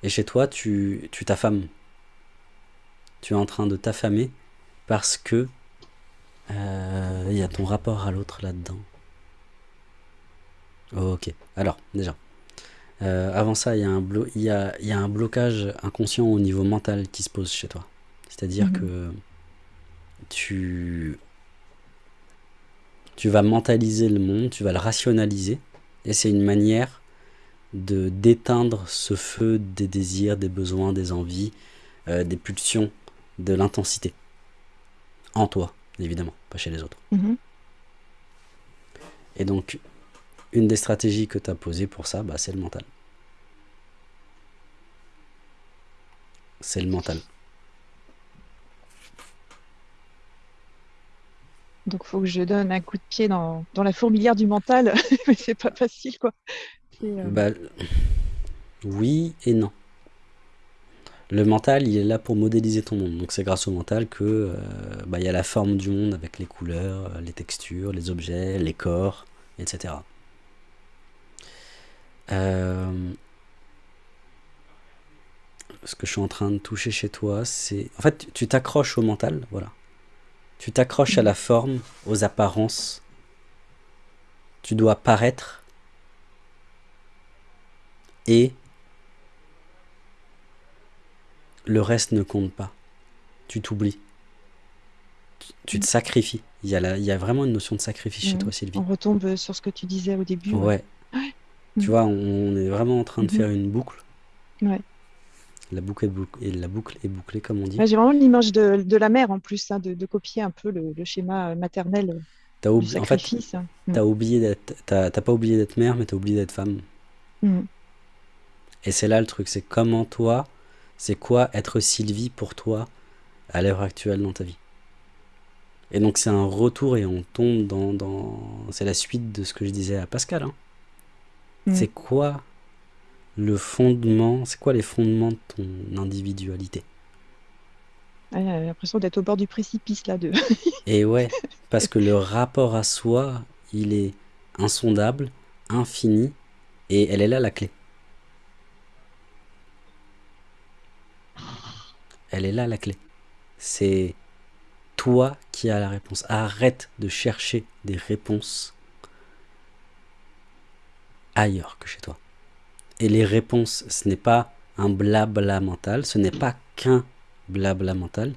Et chez toi, tu tu t'affames. Tu es en train de t'affamer parce que euh, il y a ton rapport à l'autre là-dedans. Ok. Alors, déjà. Euh, avant ça, il y, a un blo- y a, y a un blocage inconscient au niveau mental qui se pose chez toi. C'est-à-dire Mhm. que tu, tu vas mentaliser le monde, tu vas le rationaliser, et c'est une manière de d'éteindre ce feu des désirs, des besoins, des envies, euh, des pulsions, de l'intensité. En toi, évidemment, pas chez les autres. Mhm. Et donc, une des stratégies que tu as posées pour ça, bah, c'est le mental. C'est le mental. Donc, faut que je donne un coup de pied dans, dans la fourmilière du mental, mais c'est pas facile, quoi. Euh, Bah, oui et non. Le mental, il est là pour modéliser ton monde. Donc c'est grâce au mental que euh, bah, y a la forme du monde avec les couleurs, euh, les textures, les objets, les corps, etc. Euh, ce que je suis en train de toucher chez toi, c'est... En fait, tu t'accroches au mental, voilà. Tu t'accroches à la forme, aux apparences. Tu dois paraître. Et le reste ne compte pas. Tu t'oublies. Tu- te sacrifies. Il y, a la- il y a vraiment une notion de sacrifice chez Mhm. toi, Sylvie. on retombe sur ce que tu disais au début. ouais. Tu Mhm. vois, on est vraiment en train de Mhm. faire une boucle. Ouais. La boucle est bouclée, et la boucle est bouclée, comme on dit. Ouais, j'ai vraiment l'image de, de la mère en plus, hein, de, de copier un peu le, le schéma euh, maternel euh, T'as du oublié, en fait, sacrifice. hein. T'as oublié t'as pas oublié d'être mère, mais t'as oublié d'être femme. Mm. Et c'est là le truc, c'est comment toi, c'est quoi être Sylvie pour toi à l'heure actuelle dans ta vie? Et donc c'est un retour et on tombe dans... dans... C'est la suite de ce que je disais à Pascal. Hein. Mm. C'est quoi le fondement, c'est quoi les fondements de ton individualité? Ouais, J'ai l'impression d'être au bord du précipice là. De... Et ouais, parce que le rapport à soi, il est insondable, infini, et elle est là la clé. Elle est là la clé. C'est toi qui as la réponse. Arrête de chercher des réponses ailleurs que chez toi. Et les réponses, ce n'est pas un blabla mental, ce n'est pas qu'un blabla mental.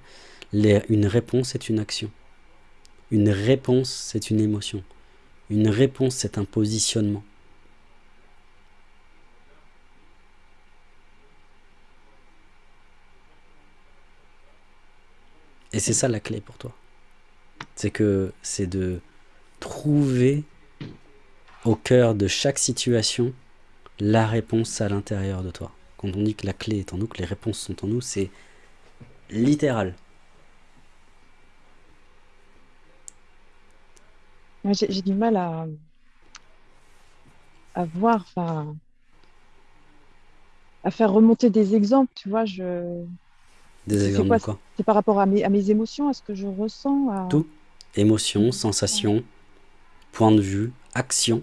Une réponse est une action. Une réponse, c'est une émotion. Une réponse, c'est un positionnement. Et c'est ça la clé pour toi. C'est que c'est de trouver au cœur de chaque situation la réponse à l'intérieur de toi. Quand on dit que la clé est en nous, que les réponses sont en nous, c'est littéral. J'ai du mal à, à voir, enfin, à faire remonter des exemples, tu vois. Je... Des exemples quoi, de quoi? C'est par rapport à mes, à mes émotions, à ce que je ressens. à- Tout. Émotion, sensation, point de vue, action.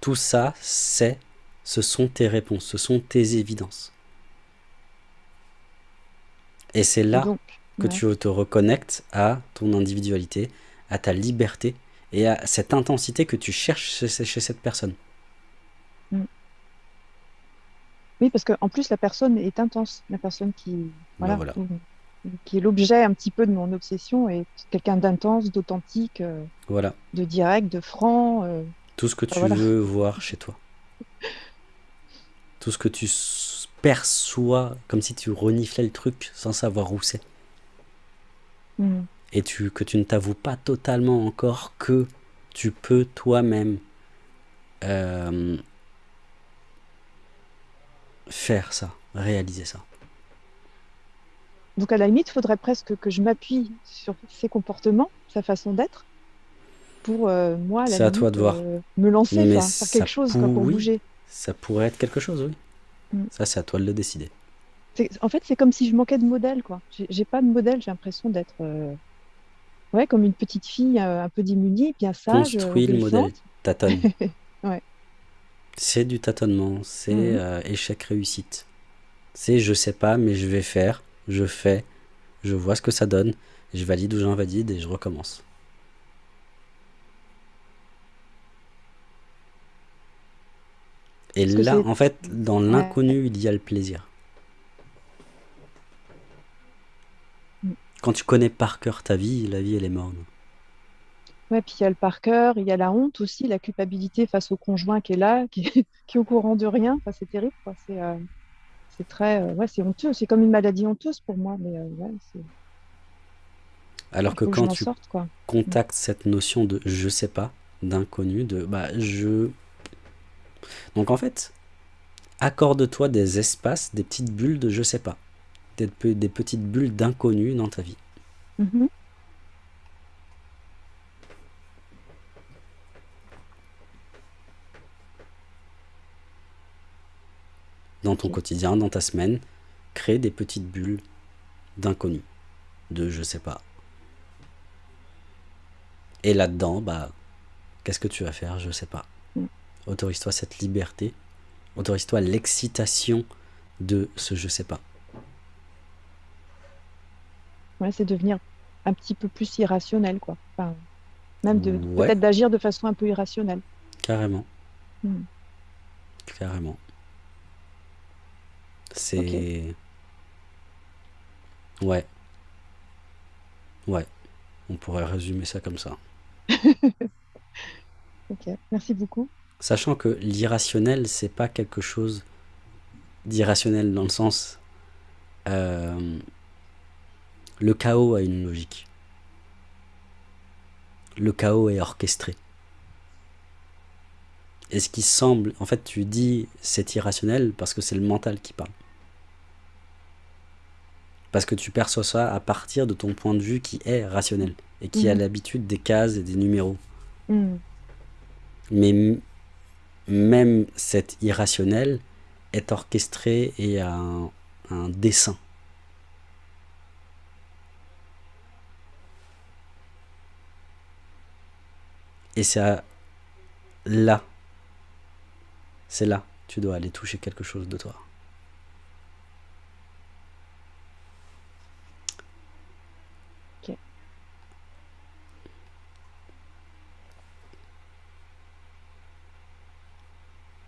Tout ça, c'est, ce sont tes réponses, ce sont tes évidences. Et c'est là donc, que ouais. tu te reconnectes à ton individualité, à ta liberté et à cette intensité que tu cherches chez, chez cette personne. Oui, parce qu'en plus, la personne est intense. La personne qui, voilà, voilà. Qui est l'objet un petit peu de mon obsession est quelqu'un d'intense, d'authentique, euh, Voilà. de direct, de franc. euh, Tout ce que tu voilà. veux voir chez toi. Tout ce que tu perçois comme si tu reniflais le truc sans savoir où c'est. hmm. Et tu, que tu ne t'avoues pas totalement encore que tu peux toi-même euh, faire ça, réaliser ça. Donc, à la limite, il faudrait presque que je m'appuie sur ses comportements, sa façon d'être, pour euh, moi, à la à toi de voir. euh, me lancer, Mais faire quelque chose quoi, pour bouger. Ça pourrait être quelque chose, oui. Mm. Ça, c'est à toi de le décider. En fait, c'est comme si je manquais de modèle, quoi. J'ai pas de modèle, j'ai l'impression d'être euh, ouais, comme une petite fille euh, un peu démunie, bien sage, Construis le modèle. Tâtonne. Ouais. C'est du tâtonnement, c'est euh, échec-réussite. C'est je sais pas, mais je vais faire, je fais, je vois ce que ça donne, je valide ou j'invalide et je recommence. Et là, en fait, dans l'inconnu, il y a le plaisir. Quand tu connais par cœur ta vie, la vie, elle est morne. Ouais, puis il y a le par cœur, il y a la honte aussi, la culpabilité face au conjoint qui est là, qui est, qui est au courant de rien. Enfin, c'est terrible, quoi. C'est euh, c'est très, euh, ouais, c'est honteux. C'est comme une maladie honteuse pour moi, mais euh, ouais, c'est- Alors que quand tu sorte, quoi. contactes cette notion de je sais pas, d'inconnu, de bah je. Donc en fait, accorde-toi des espaces, des petites bulles de je sais pas, des, des petites bulles d'inconnu dans ta vie. Mhm. Dans ton quotidien, dans ta semaine, crée des petites bulles d'inconnu, de je sais pas. Et là-dedans, bah, qu'est-ce que tu vas faire Je sais pas. Mm. Autorise-toi cette liberté, autorise-toi l'excitation de ce je sais pas. Ouais, c'est devenir un petit peu plus irrationnel, quoi. Enfin, même Ouais. peut-être d'agir de façon un peu irrationnelle. Carrément. Mm. Carrément. C'est. Ouais. Ouais. On pourrait résumer ça comme ça. Ok, merci beaucoup. Sachant que l'irrationnel, c'est pas quelque chose d'irrationnel dans le sens. euh, le chaos a une logique. Le chaos est orchestré. Et ce qui semble, en fait, tu dis c'est irrationnel parce que c'est le mental qui parle. Parce que tu perçois ça à partir de ton point de vue qui est rationnel et qui a Mhm. l'habitude des cases et des numéros. Mm. Mais même cet irrationnel est orchestré et a un, un dessin. Et c'est là, c'est là, tu dois aller toucher quelque chose de toi. Ok.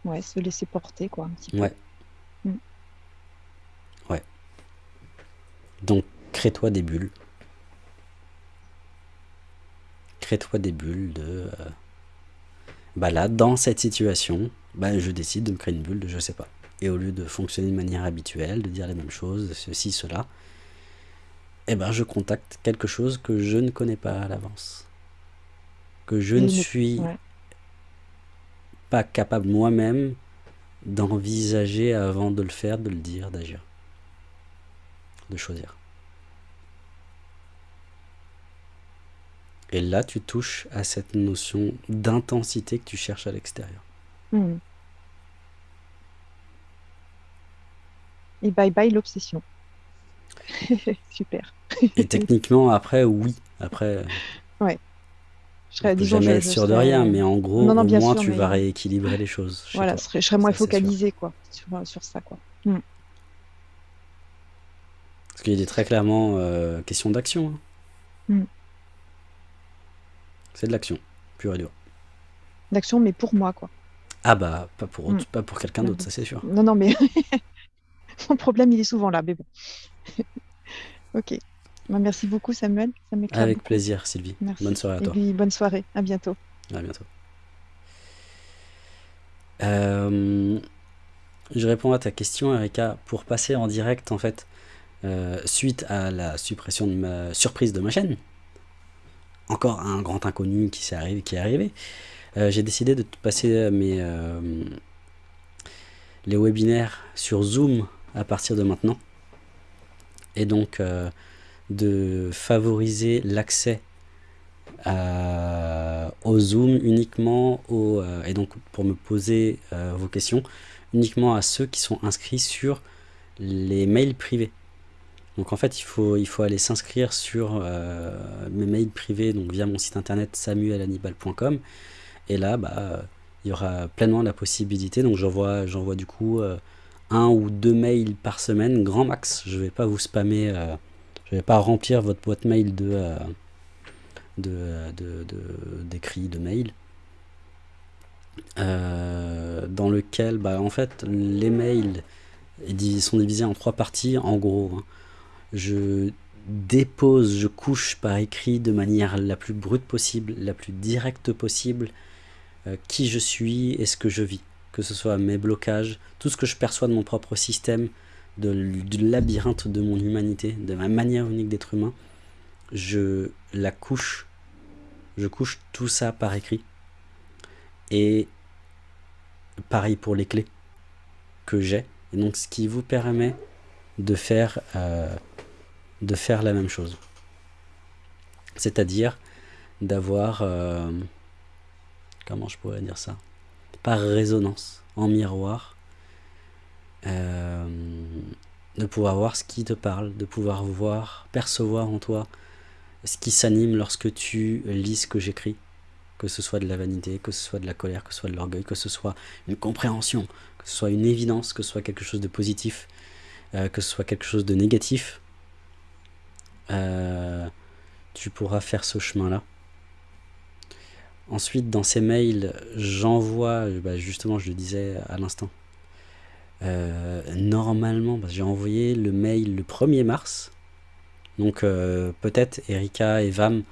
Ouais, se laisser porter, quoi, un petit peu. Ouais. Mm. Ouais. Donc, crée-toi des bulles. Crée-toi des bulles de... euh, bah là, dans cette situation, bah je décide de me créer une bulle de je sais pas. Et au lieu de fonctionner de manière habituelle, de dire les mêmes choses, ceci, cela, eh ben je contacte quelque chose que je ne connais pas à l'avance. Que je ne ne- suis ouais. Pas capable moi-même d'envisager avant de le faire, de le dire, d'agir, de choisir. Et là, tu touches à cette notion d'intensité que tu cherches à l'extérieur. Mm. Et bye bye l'obsession. Super. Et techniquement, après, oui. Après, Je serais, disons, jamais je- être je sûr de rien, mais en gros, Non, non, au moins, sûr, tu mais- vas rééquilibrer les choses Voilà, je serais, je serais moins focalisée, quoi, sur, sur ça, quoi. Mm. Parce qu'il est très clairement euh, question d'action. hein. Mm. C'est de l'action, pure et dure. D'action, mais pour moi, quoi. Ah bah, pas pour, autre- Mm. pas pour quelqu'un d'autre, ça c'est sûr. Non, non, mais mon problème, il est souvent là, mais bon. ok. Bah, merci beaucoup, Samuel. Ça Avec beaucoup. plaisir, Sylvie. Merci. Bonne soirée à Et toi. puis, bonne soirée. À bientôt. À bientôt. Euh, je réponds à ta question, Erika, pour passer en direct, en fait, euh, suite à la suppression de ma surprise de ma chaîne. Encore un grand inconnu qui, s'est arrivé, qui est arrivé. Euh, J'ai décidé de passer mes, les webinaires sur Zoom à partir de maintenant. Et donc, euh, de favoriser l'accès au Zoom uniquement au, euh, et donc pour me poser euh, vos questions uniquement à ceux qui sont inscrits sur les mails privés. Donc en fait il faut, il faut aller s'inscrire sur euh, mes mails privés donc via mon site internet samuelannibal.com et là bah, il y aura pleinement la possibilité. Donc j'envoie j'envoie du coup un ou deux mails par semaine grand max. Je vais pas vous spammer je vais pas remplir votre boîte mail de euh, de, de, d'écrits, de, mails, euh, dans lequel, bah, en fait, les mails sont divisés en trois parties, en gros. hein. Je dépose, je couche par écrit de manière la plus brute possible, la plus directe possible, euh, qui je suis et ce que je vis. Que ce soit mes blocages, tout ce que je perçois de mon propre système, de, du labyrinthe de mon humanité, de ma manière unique d'être humain, je la couche, je couche tout ça par écrit. Et pareil pour les clés que j'ai. Et donc ce qui vous permet de faire, euh, de faire la même chose. C'est-à-dire d'avoir, euh, comment je pourrais dire ça? Par résonance, en miroir, euh, de pouvoir voir ce qui te parle, de pouvoir voir, percevoir en toi ce qui s'anime lorsque tu lis ce que j'écris, que ce soit de la vanité, que ce soit de la colère, que ce soit de l'orgueil, que ce soit une compréhension, que ce soit une évidence, que ce soit quelque chose de positif, euh, que ce soit quelque chose de négatif, euh, tu pourras faire ce chemin-là. Ensuite, dans ces mails, j'envoie, bah, justement, je le disais à l'instant, euh, normalement, bah, j'ai envoyé le mail le 1er mars, donc euh, peut-être Erika et Vam,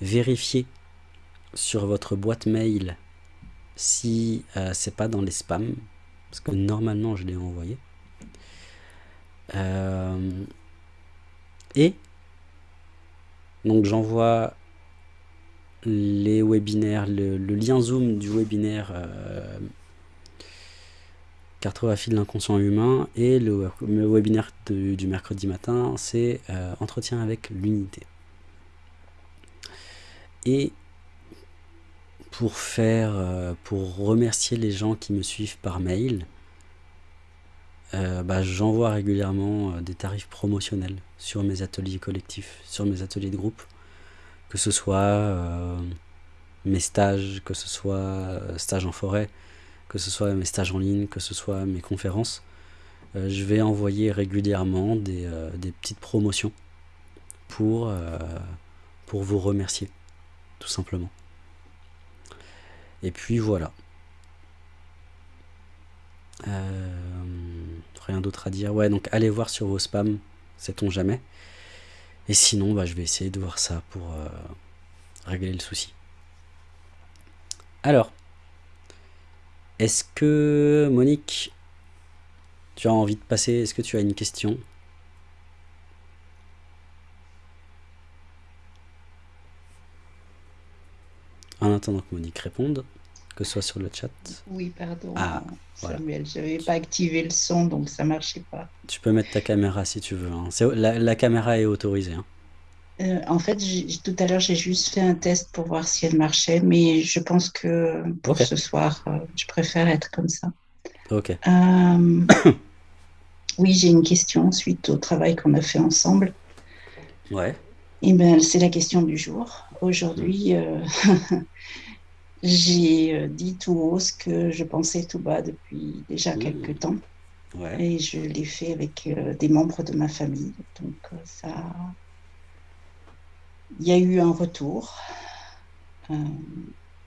vérifiez sur votre boîte mail si euh, c'est pas dans les spams, parce que normalement je l'ai envoyé. Et donc j'envoie les webinaires, le, lien Zoom du webinaire Cartographie de l'inconscient humain. Et le, webinaire du mercredi matin, c'est euh, Entretien avec l'unité. Et pour faire, euh, pour remercier les gens qui me suivent par mail, euh, bah, j'envoie régulièrement des tarifs promotionnels sur mes ateliers collectifs, sur mes ateliers de groupe, que ce soit mes stages, que ce soit stages en forêt, que ce soit mes stages en ligne, que ce soit mes conférences. Euh, je vais envoyer régulièrement des, euh, petites promotions pour, euh, pour vous remercier, tout simplement. Et puis voilà. Rien d'autre à dire. Ouais, donc allez voir sur vos spams, sait-on jamais. Et sinon, bah, je vais essayer de voir ça pour régler le souci. Alors, est-ce que Monique, tu as envie de passer? Est-ce que tu as une question? En attendant que Monique réponde, que ce soit sur le chat. Oui, pardon, Ah, voilà. Samuel, j'avais pas activé le son, donc ça marchait pas. Tu peux mettre ta caméra si tu veux. hein. La caméra est autorisée. hein. Euh, en fait, tout à l'heure, j'ai juste fait un test pour voir si elle marchait, mais je pense que pour ce soir, euh, je préfère être comme ça. Ok. Euh, oui, j'ai une question suite au travail qu'on a fait ensemble. Ouais. Eh ben, c'est la question du jour. Aujourd'hui, euh, j'ai dit tout haut ce que je pensais tout bas depuis déjà Mmh. quelques temps. Ouais. Et je l'ai fait avec des membres de ma famille. Donc ça, il y a eu un retour. Euh,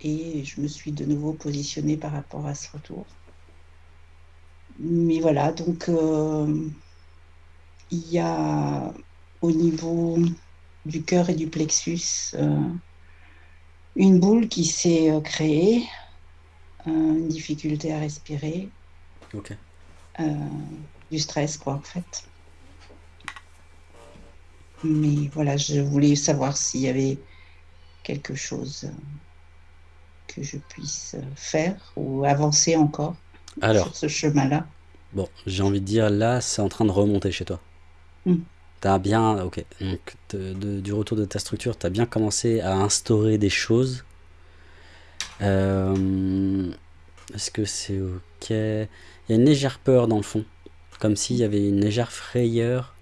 et je me suis de nouveau positionnée par rapport à ce retour. Mais voilà, donc euh, il y a au niveau du cœur et du plexus euh, une boule qui s'est créée, une difficulté à respirer, du stress, quoi, en fait. Mais voilà, je voulais savoir s'il y avait quelque chose que je puisse faire ou avancer encore Alors, sur ce chemin-là. bon, j'ai envie de dire, là, c'est en train de remonter chez toi. Mm. T'as bien, ok, donc de- de- du retour de ta structure, t'as bien commencé à instaurer des choses. Euh, Est-ce que c'est ok? Il y a une légère peur dans le fond, comme s'il y avait une légère frayeur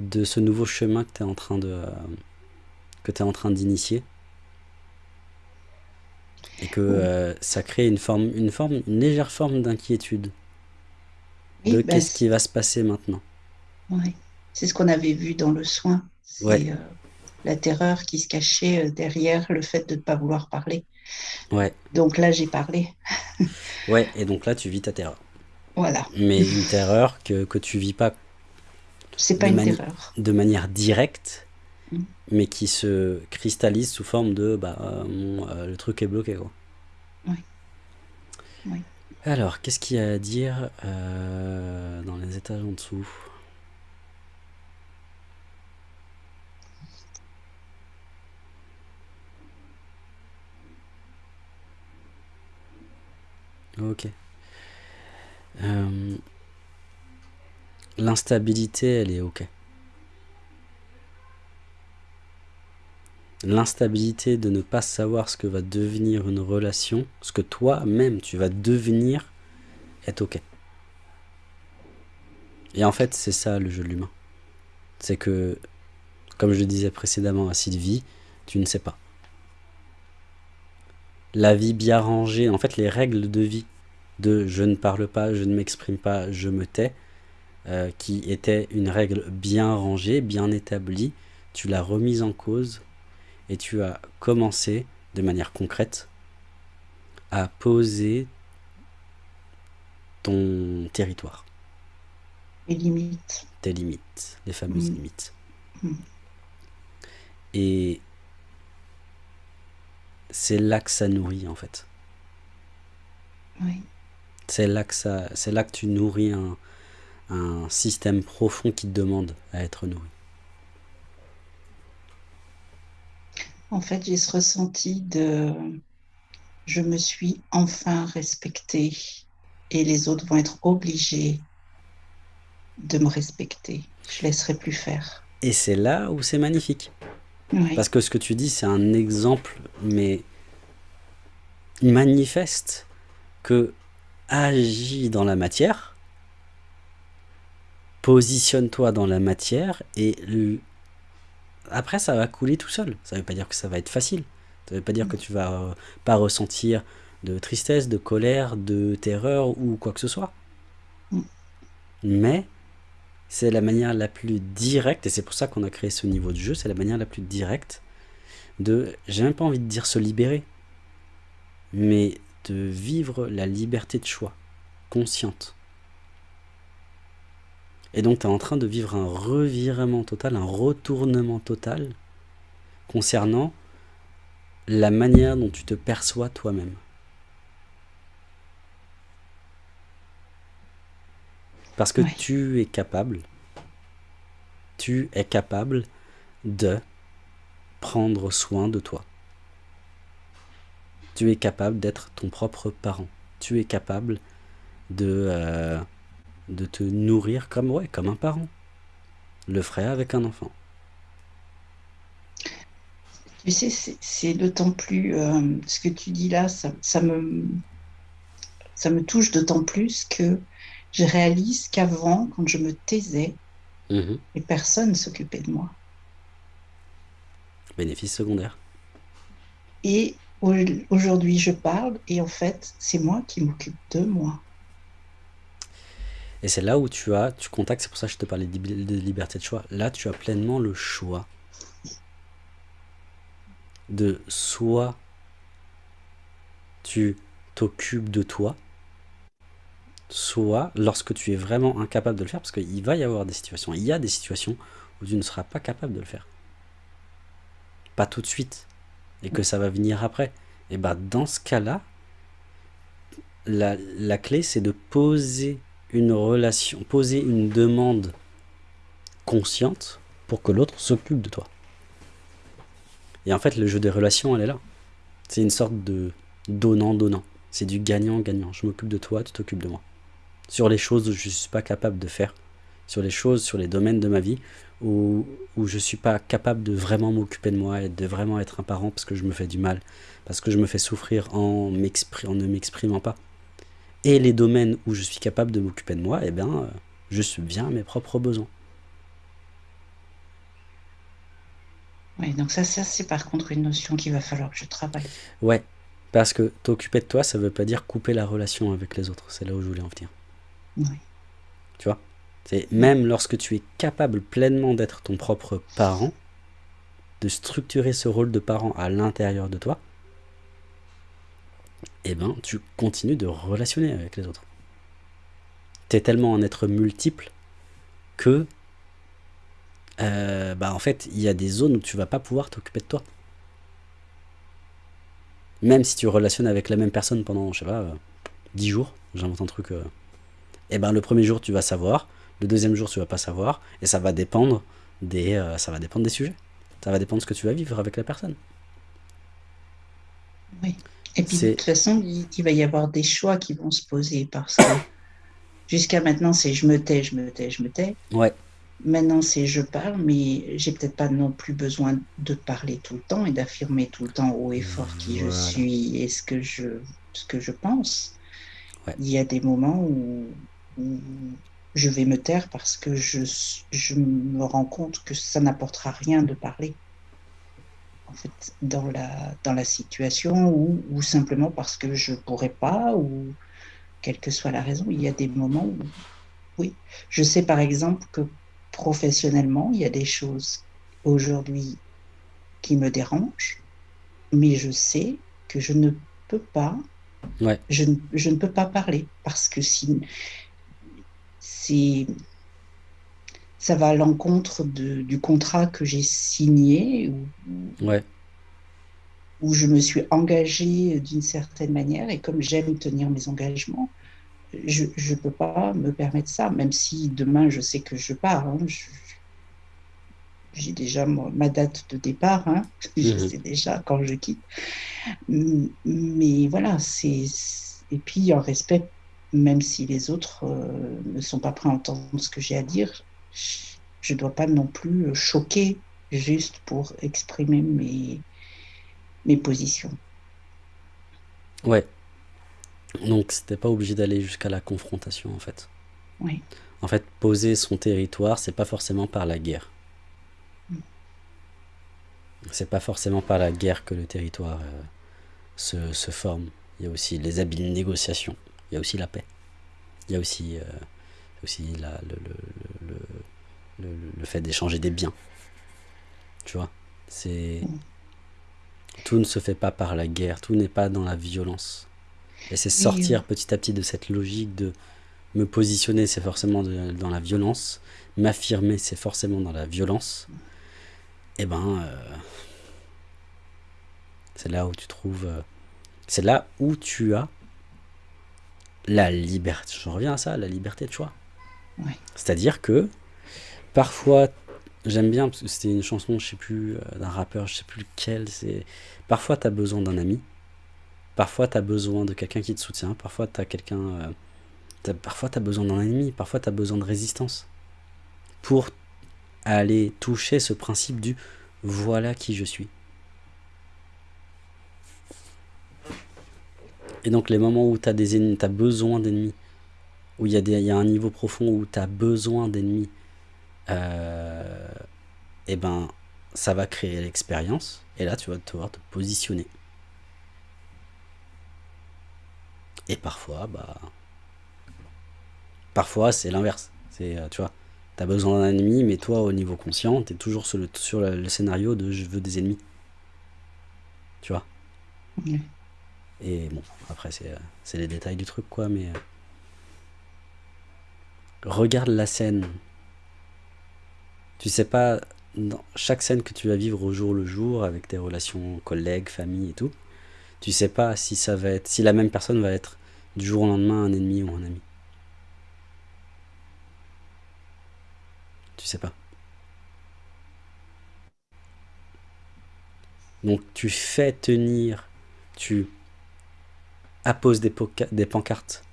de ce nouveau chemin que t'es en train de euh, que en train d'initier. Et que Oui. euh, ça crée une forme, une forme, une légère forme d'inquiétude Oui, de bah, qu'est-ce qui va se passer maintenant. ouais. C'est ce qu'on avait vu dans le soin. C'est Ouais. euh, la terreur qui se cachait derrière le fait de ne pas vouloir parler. Ouais, Donc là, j'ai parlé. ouais, et donc là tu vis ta terreur. Voilà. Mais une terreur que, que tu vis pas C'est pas une terreur. de manière directe, Mm. mais qui se cristallise sous forme de bah, euh, mon, euh, le truc est bloqué quoi. Oui. Oui. Alors, qu'est-ce qu'il y a à dire euh, dans les étages en dessous? Ok. Euh, L'instabilité, elle est ok. L'instabilité de ne pas savoir ce que va devenir une relation, ce que toi-même tu vas devenir, est ok. Et en fait, c'est ça le jeu de l'humain. C'est que, comme je disais précédemment à Sylvie, tu ne sais pas. La vie bien rangée, en fait, les règles de vie de je ne parle pas, je ne m'exprime pas, je me tais, euh, qui était une règle bien rangée, bien établie, tu l'as remise en cause et tu as commencé de manière concrète à poser ton territoire, Les limites. tes limites, les fameuses Mm. limites. Mm. Et c'est là que ça nourrit en fait. Oui. C'est là que ça, c'est là que tu nourris un, un système profond qui te demande à être nourri. En fait, j'ai ce ressenti de je me suis enfin respectée et les autres vont être obligés de me respecter. Je laisserai plus faire. Et c'est là où c'est magnifique. Oui. Parce que ce que tu dis, c'est un exemple, mais manifeste que agis dans la matière, positionne-toi dans la matière et après ça va couler tout seul. Ça veut pas dire que ça va être facile. Ça veut pas dire que tu vas euh, pas ressentir de tristesse, de colère, de terreur ou quoi que ce soit. Mais c'est la manière la plus directe, et c'est pour ça qu'on a créé ce niveau de jeu, c'est la manière la plus directe de, j'ai même pas envie de dire se libérer, mais de vivre la liberté de choix, consciente. Et donc tu es en train de vivre un revirement total, un retournement total concernant la manière dont tu te perçois toi-même. Parce que Ouais. tu es capable, tu es capable de prendre soin de toi. Tu es capable d'être ton propre parent. Tu es capable de, euh, de te nourrir comme, ouais, comme un parent. Le ferait avec un enfant. Tu sais, c'est- d'autant plus euh, ce que tu dis là, ça, ça me, ça me touche d'autant plus que je réalise qu'avant, quand je me taisais, Mhm. les personnes s'occupaient de moi. Bénéfice secondaire. Et au- aujourd'hui, je parle et en fait, c'est moi qui m'occupe de moi. Et c'est là où tu as, tu contactes, c'est pour ça que je te parlais de lib- de liberté de choix. Là, tu as pleinement le choix de soit tu t'occupes de toi, soit lorsque tu es vraiment incapable de le faire, parce qu'il va y avoir des situations, il y a des situations où tu ne seras pas capable de le faire. Pas tout de suite, et que ça va venir après. Et ben dans ce cas-là, la, la clé c'est de poser une relation, poser une demande consciente pour que l'autre s'occupe de toi. Et en fait, le jeu des relations, elle est là. C'est une sorte de donnant-donnant. C'est du gagnant-gagnant. Je m'occupe de toi, tu t'occupes de moi. Sur les choses où je ne suis pas capable de faire, sur les choses, sur les domaines de ma vie où, où je ne suis pas capable de vraiment m'occuper de moi et de vraiment être un parent parce que je me fais du mal, parce que je me fais souffrir en, en ne m'exprimant pas. Et les domaines où je suis capable de m'occuper de moi, eh bien, euh, je subviens à mes propres besoins. Oui, donc ça, ça c'est par contre une notion qu'il va falloir que je travaille. Ouais, parce que t'occuper de toi, ça veut pas dire couper la relation avec les autres. C'est là où je voulais en venir. Oui. Tu vois? C'est même lorsque tu es capable pleinement d'être ton propre parent, de structurer ce rôle de parent à l'intérieur de toi, eh ben, tu continues de relationner avec les autres. Tu es tellement un être multiple que, euh, bah, en fait, il y a des zones où tu vas pas pouvoir t'occuper de toi. Même si tu relationnes avec la même personne pendant, je sais pas, euh, 10 jours, j'invente un truc, euh, eh ben, le premier jour, tu vas savoir, le deuxième jour, tu vas pas savoir, et ça va dépendre des, euh, ça va dépendre des sujets. Ça va dépendre de ce que tu vas vivre avec la personne. Oui. Et puis de toute façon, il, il va y avoir des choix qui vont se poser parce que jusqu'à maintenant, c'est je me tais, je me tais, je me tais. Ouais, Maintenant, c'est je parle, mais j'ai peut-être pas non plus besoin de parler tout le temps et d'affirmer tout le temps haut et fort qui je suis et ce que je, ce que je pense. Ouais. Il y a des moments où, où je vais me taire parce que je, je me rends compte que ça n'apportera rien de parler. En fait, dans la, dans la situation ou, ou simplement parce que je pourrais pas ou quelle que soit la raison, il y a des moments où, oui. Je sais par exemple que professionnellement, il y a des choses aujourd'hui qui me dérangent, mais je sais que je ne peux pas, ouais, je, ne- je ne peux pas parler parce que si c'est ça va à l'encontre du contrat que j'ai signé ouais, où je me suis engagée d'une certaine manière et comme j'aime tenir mes engagements, je ne peux pas me permettre ça, même si demain je sais que je pars. hein, j'ai déjà ma date de départ, hein, je Mhm. sais déjà quand je quitte. Mais voilà, c'est. Et puis en respect même si les autres ne sont pas prêts à entendre ce que j'ai à dire, je ne dois pas non plus choquer juste pour exprimer mes, mes positions. Ouais. Donc c'était pas obligé d'aller jusqu'à la confrontation en fait. Oui. En fait, poser son territoire, c'est pas forcément par la guerre. Mm. C'est pas forcément par la guerre que le territoire euh, se, se, forme. Il y a aussi les habiles négociations. Il y a aussi la paix. Il y a aussi, euh, aussi la, le, le, le, le, fait d'échanger des biens. Tu vois C'est. Tout ne se fait pas par la guerre, tout n'est pas dans la violence. Et c'est sortir petit à petit de cette logique de me positionner, c'est forcément de, dans la violence, m'affirmer, c'est forcément dans la violence. Et ben, euh, c'est là où tu trouves, euh, c'est là où tu as la liberté. Je reviens à ça, la liberté de choix. Ouais. C'est-à-dire que parfois J'aime bien parce que c'était une chanson, je sais plus, euh, d'un rappeur, je sais plus lequel. C'est parfois tu as besoin d'un ami, parfois tu as besoin de quelqu'un qui te soutient, parfois tu as quelqu'un, euh, parfois besoin d'un ennemi, parfois tu as besoin de résistance pour aller toucher ce principe du voilà qui je suis. Et donc les moments où tu as des ennemis, as besoin d'ennemis, où il y, y a un niveau profond où tu as besoin d'ennemis, euh, et ben ça va créer l'expérience. Et là tu vas devoir te positionner. Et parfois bah parfois c'est l'inverse. C'est euh, tu vois t'as besoin d'un ennemi mais toi au niveau conscient t'es toujours sur le, sur le, le, scénario de je veux des ennemis tu vois? Mmh. et bon après c'est les détails du truc quoi mais euh, regarde la scène tu sais pas, dans chaque scène que tu vas vivre au jour le jour, avec tes relations collègues, famille et tout, tu sais pas si ça va être, si la même personne va être du jour au lendemain un ennemi ou un ami. Tu sais pas. Donc tu fais tenir, tu apposes des, des pancartes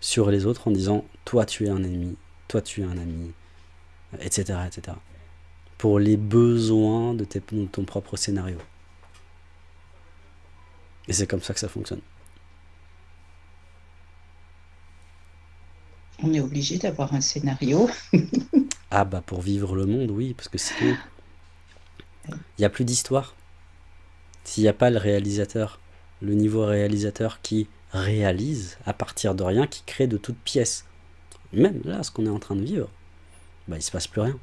sur les autres en disant toi tu es un ennemi, toi tu es un ami, etc., etc. Pour les besoins de, tes, de ton propre scénario. Et c'est comme ça que ça fonctionne. On est obligé d'avoir un scénario. ah bah pour vivre le monde, oui, parce que sinon, il n'y a plus d'histoire. S'il n'y a pas le réalisateur, le niveau réalisateur qui réalise à partir de rien, qui crée de toutes pièces. Même là, ce qu'on est en train de vivre, bah, il se passe plus rien.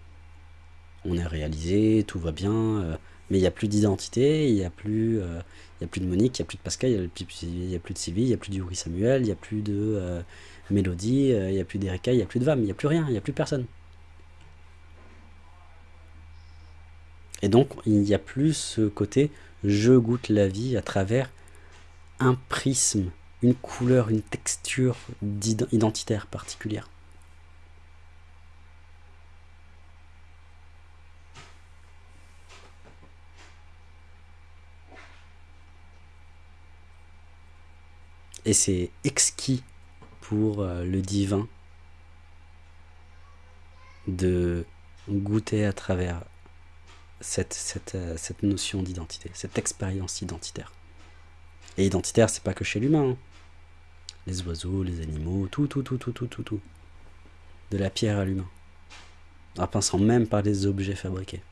On est réalisé, tout va bien, euh, mais il n'y a plus d'identité, il n'y a, plus, euh, a plus de Monique, il n'y a plus de Pascal, il n'y a, plus de Sylvie, il n'y a plus d'Yuri Samuel, il n'y a plus de euh, Mélodie, il n'y a plus d'Erika, il n'y a plus de Vam, il n'y a plus rien, il n'y a plus personne. Et donc, il n'y a plus ce côté je goûte la vie à travers un prisme, une couleur, une texture identitaire particulière. Et c'est exquis pour euh, le divin de goûter à travers euh, cette notion d'identité, cette expérience identitaire. Et identitaire, c'est pas que chez l'humain. Hein. Les oiseaux, les animaux, tout, tout, tout, tout, tout, tout, tout. De la pierre à l'humain. En pensant même par les objets fabriqués.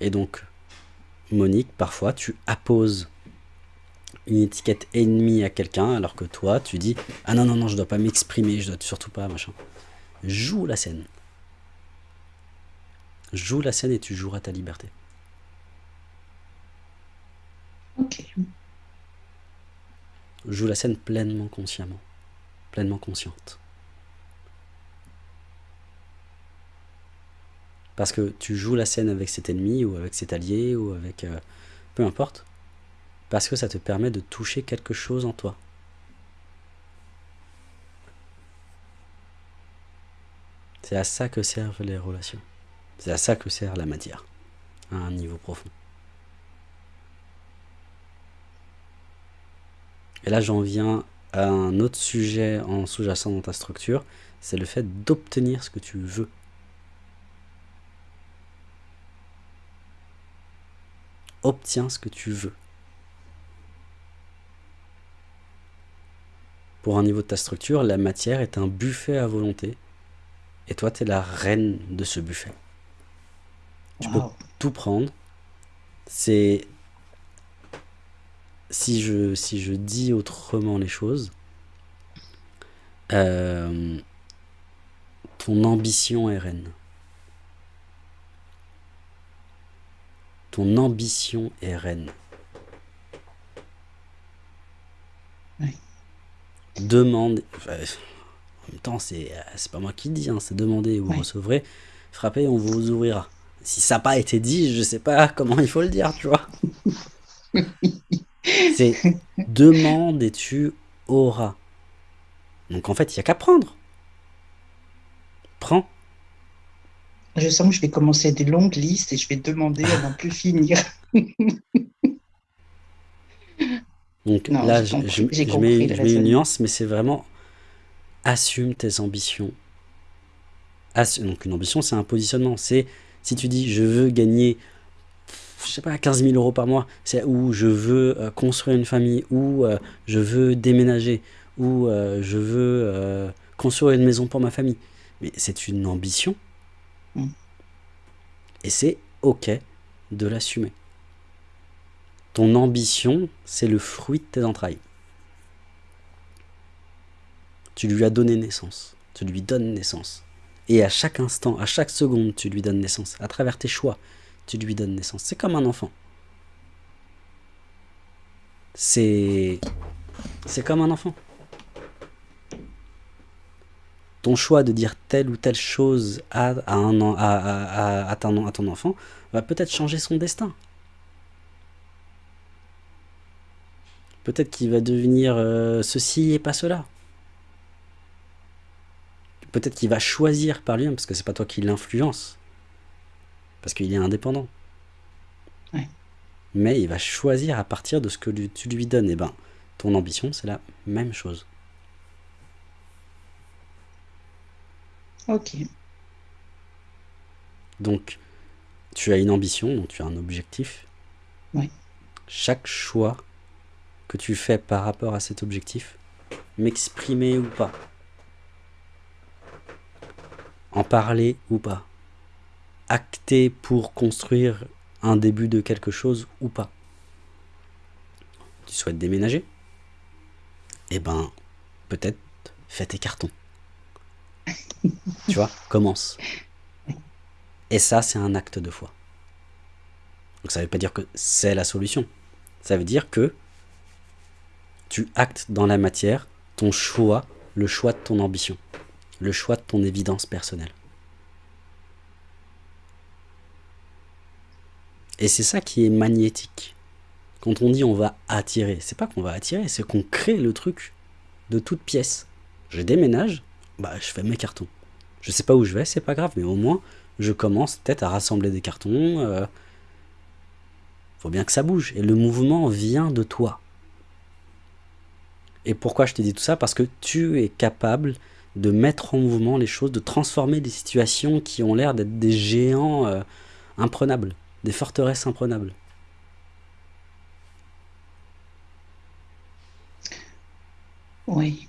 Et donc, Monique, parfois tu apposes une étiquette ennemie à quelqu'un alors que toi tu dis ah non non non je dois pas m'exprimer je dois surtout pas machin joue la scène. Joue la scène et tu joueras ta liberté. Ok. Joue la scène pleinement consciemment. Pleinement consciente Parce que tu joues la scène avec cet ennemi ou avec cet allié ou avec... Euh, peu importe. Parce que ça te permet de toucher quelque chose en toi. C'est à ça que servent les relations. C'est à ça que sert la matière, à un niveau profond. Et là, j'en viens à un autre sujet en sous-jacent dans ta structure, c'est le fait d'obtenir ce que tu veux. Obtiens ce que tu veux. Pour un niveau de ta structure, la matière est un buffet à volonté. Et toi, tu es la reine de ce buffet. Tu peux tout prendre. C'est... Si je, si je dis autrement les choses, euh, ton ambition est reine. Ton ambition est reine. Oui. Demande. enfin, en même temps, c'est euh, c'est pas moi qui le dis, hein, c'est demander et vous Oui. recevrez. Frappez, on vous ouvrira. Si ça n'a pas été dit, je sais pas comment il faut le dire, tu vois. C'est demande et tu auras. Donc en fait, il n'y a qu'à prendre. Prends. Je sens que je vais commencer des longues listes et je vais demander à n'en plus finir. Donc Non, là, j'ai je, compris- je- je compris mets, le je mets une nuance, mais c'est vraiment assume tes ambitions. Assu- donc une ambition, c'est un positionnement. C'est si tu dis je veux gagner, je sais pas, 15 000 euros par mois, c'est ou je veux euh, construire une famille, ou euh, je veux déménager, ou euh, je veux construire une maison pour ma famille. Mais c'est une ambition. Et c'est ok de l'assumer. Ton ambition, c'est le fruit de tes entrailles. Tu lui as donné naissance. Tu lui donnes naissance. Et à chaque instant, à chaque seconde, tu lui donnes naissance. À travers tes choix, tu lui donnes naissance. C'est comme un enfant. C'est comme un enfant. Ton choix de dire telle ou telle chose à, à, un, à, à- ton, à ton enfant va peut-être changer son destin. Peut-être qu'il va devenir euh, ceci et pas cela. Peut-être qu'il va choisir par lui-même, parce que c'est pas toi qui l'influence. Parce qu'il est indépendant. Ouais. Mais il va choisir à partir de ce que lui- tu lui donnes. Et ben, ton ambition, c'est la même chose. Ok. Donc, tu as une ambition, donc tu as un objectif. Oui. Chaque choix que tu fais par rapport à cet objectif, m'exprimer ou pas, en parler ou pas, acter pour construire un début de quelque chose ou pas. Tu souhaites déménager? Eh ben, peut-être fais tes cartons. tu vois, commence. Et ça, c'est un acte de foi. Donc ça ne veut pas dire que c'est la solution. Ça veut dire que tu actes dans la matière ton choix, le choix de ton ambition, le choix de ton évidence personnelle. Et c'est ça qui est magnétique. Quand on dit on va attirer, c'est pas qu'on va attirer, c'est qu'on crée le truc de toute pièce. Je déménage, bah je fais mes cartons. Je sais pas où je vais, c'est pas grave, mais au moins je commence peut-être à rassembler des cartons. euh, faut bien que ça bouge. Et le mouvement vient de toi. Et pourquoi je te dis tout ça? Parce que tu es capable de mettre en mouvement les choses, de transformer des situations qui ont l'air d'être des géants euh, imprenables, des forteresses imprenables. Oui.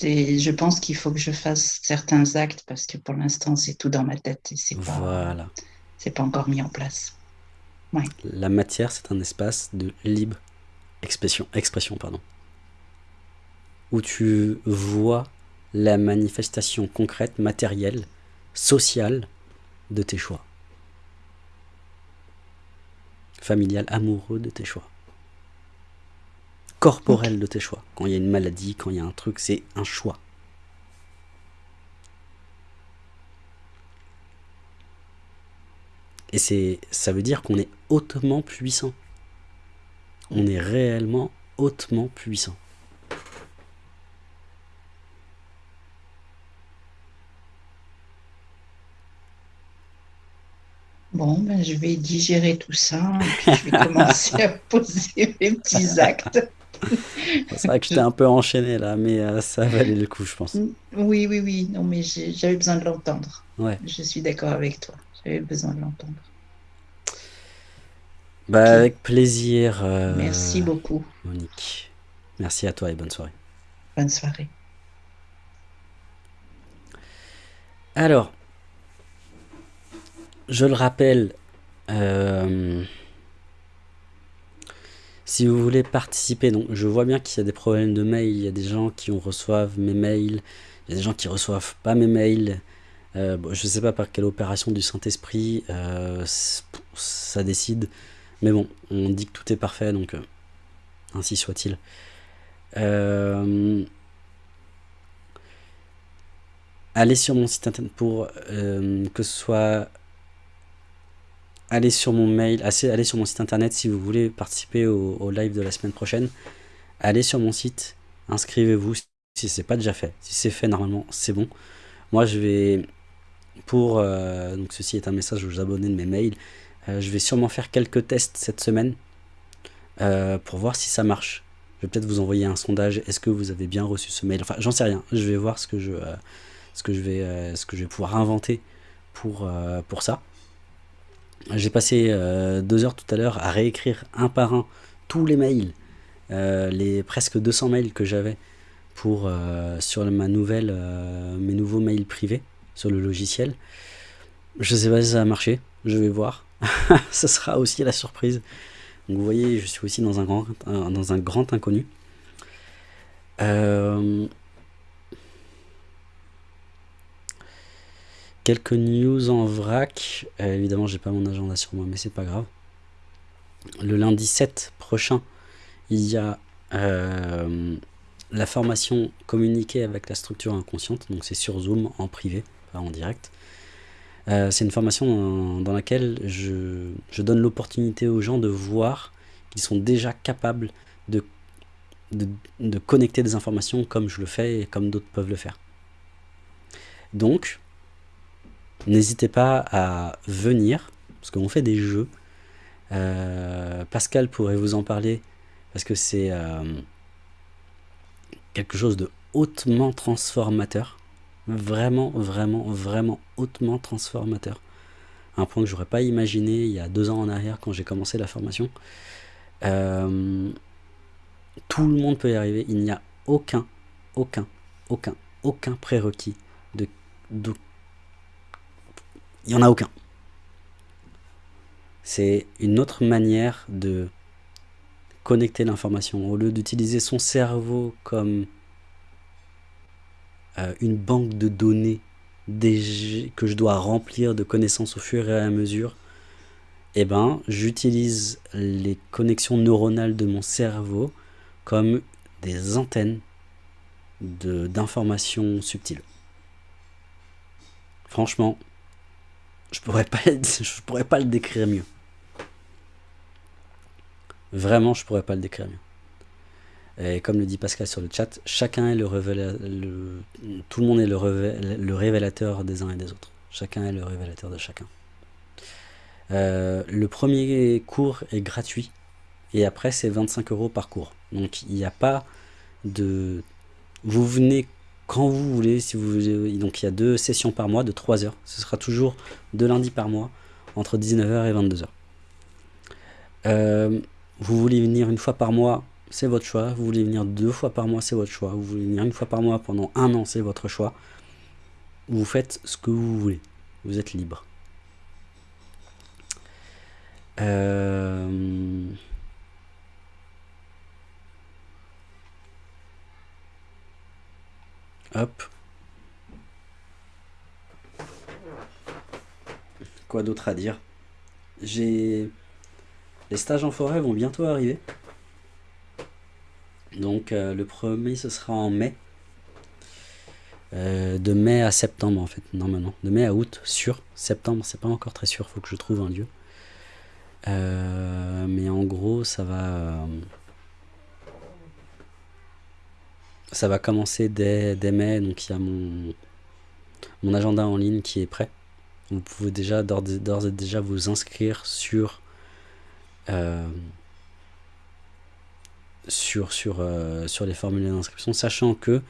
Je pense qu'il faut que je fasse certains actes parce que pour l'instant, c'est tout dans ma tête et c'est pas, Voilà. c'est pas encore mis en place. La matière, c'est un espace de libre expression, expression pardon, où tu vois la manifestation concrète, matérielle, sociale de tes choix. Familial, amoureux de tes choix. Corporel de tes choix. Quand il y a une maladie, quand il y a un truc, c'est un choix. Et c'est, ça veut dire qu'on est hautement puissant. On est réellement hautement puissant. Bon, ben, je vais digérer tout ça et puis je vais commencer à poser mes petits actes. C'est vrai que j'étais un peu enchaîné là, mais euh, ça valait le coup, je pense. Oui, oui, oui. Non, mais j'avais besoin de l'entendre. Ouais. Je suis d'accord avec toi. J'avais besoin de l'entendre. Bah, avec plaisir. euh, Merci beaucoup. Monique. Merci à toi et bonne soirée. Bonne soirée. Alors, je le rappelle, euh, si vous voulez participer, donc je vois bien qu'il y a des problèmes de mail, il y a des gens qui ont- reçoivent mes mails, il y a des gens qui reçoivent pas mes mails. Euh, bon, je sais pas par quelle opération du Saint-Esprit euh, ça décide, mais bon, on dit que tout est parfait, donc euh, ainsi soit-il. Euh, allez sur mon site internet pour que ce soit allez sur mon mail allez sur mon site internet si vous voulez participer au, live de la semaine prochaine. Allez sur mon site inscrivez-vous si c'est pas déjà fait. Si c'est fait normalement c'est bon. Moi je vais pour euh, donc ceci est un message aux abonnés de mes mails euh, je vais sûrement faire quelques tests cette semaine euh, pour voir si ça marche. Je vais peut-être vous envoyer un sondage. Est-ce que vous avez bien reçu ce mail? Enfin j'en sais rien. Je vais voir ce que je ce que je vais, ce que je vais pouvoir inventer pour, pour ça. J'ai passé euh, deux heures tout à l'heure à réécrire un par un tous les mails, euh, les presque 200 mails que j'avais pour euh, sur ma nouvelle, mes nouveaux mails privés sur le logiciel. Je sais pas si ça va marcher, je vais voir. Ce sera aussi la surprise. Donc vous voyez, je suis aussi dans un grand, dans un grand inconnu. Euh, Quelques news en vrac. Euh, évidemment, j'ai pas mon agenda sur moi, mais c'est pas grave. Le lundi 7 prochain, il y a euh, la formation communiquer avec la structure inconsciente. Donc c'est sur Zoom en privé, pas en direct. Euh, c'est une formation dans, dans laquelle je, je donne l'opportunité aux gens de voir qu'ils sont déjà capables de, de, de connecter des informations comme je le fais et comme d'autres peuvent le faire. Donc, N'hésitez pas à venir, parce qu'on fait des jeux. Euh, Pascal pourrait vous en parler, parce que c'est euh, quelque chose de hautement transformateur. Vraiment, vraiment, vraiment hautement transformateur. Un point que j'aurais pas imaginé il y a deux ans en arrière quand j'ai commencé la formation. Euh, tout le monde peut y arriver. Il n'y a aucun, aucun, aucun, aucun prérequis de, de il n'y en a aucun. C'est une autre manière de connecter l'information. Au lieu d'utiliser son cerveau comme euh, une banque de données que je dois remplir de connaissances au fur et à mesure, eh ben, j'utilise les connexions neuronales de mon cerveau comme des antennes d'informations subtiles. Franchement, je pourrais pas, pourrais pas le décrire mieux. Vraiment, je pourrais pas le décrire mieux. Et comme le dit Pascal sur le chat, chacun est le, tout le monde est le, le révélateur des uns et des autres. Chacun est le révélateur de chacun. Euh, le premier cours est gratuit et après c'est 25 euros par cours. Donc il n'y a pas de, vous venez quand vous voulez. Si vous donc il y a deux sessions par mois de 3 heures. Ce sera toujours deux lundis par mois entre 19h et 22h. Euh, vous voulez venir une fois par mois, c'est votre choix. Vous voulez venir deux fois par mois, c'est votre choix. Vous voulez venir une fois par mois pendant un an, c'est votre choix. Vous faites ce que vous voulez. Vous êtes libre. Euh, Hop. Quoi d'autre à dire? J'ai... Les stages en forêt vont bientôt arriver. Donc euh, le premier ce sera en mai. Euh, de mai à septembre en fait, normalement. De mai à août, sûr. Septembre, c'est pas encore très sûr, faut que je trouve un lieu. Euh, mais en gros, ça va... euh, ça va commencer dès, dès mai, donc il y a mon, mon agenda en ligne qui est prêt. Vous pouvez déjà d'ores et déjà vous inscrire sur euh, sur, sur, sur les formulaires d'inscription, sachant que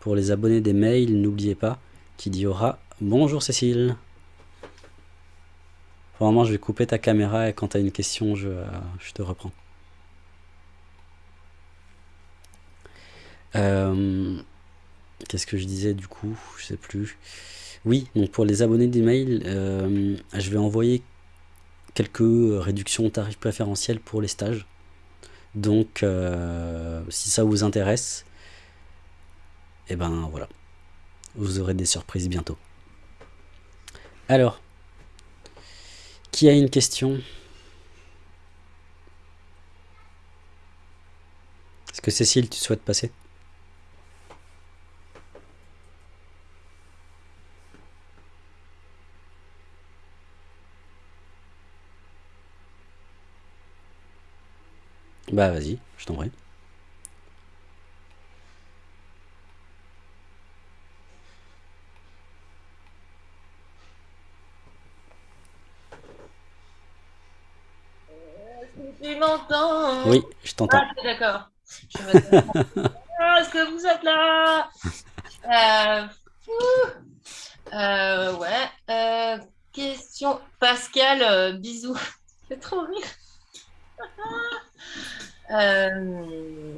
pour les abonnés des mails, n'oubliez pas qu'il y aura... Bonjour Cécile Vraiment, je vais couper ta caméra et quand tu as une question, je, je te reprends. Qu'est-ce que je disais du coup? Je sais plus. Oui, donc pour les abonnés d'email, euh, je vais envoyer quelques réductions tarifs préférentiels pour les stages. Donc, euh, si ça vous intéresse, et eh ben voilà, vous aurez des surprises bientôt. Alors, qui a une question? Est-ce que Cécile, tu souhaites passer? Bah vas-y, je t'en prie. Tu m'entends Oui, je t'entends. Ah, d'accord. Ah, est-ce que vous êtes là? Euh, euh, Ouais. Euh, question. Pascal, bisous. C'est trop rire. Euh,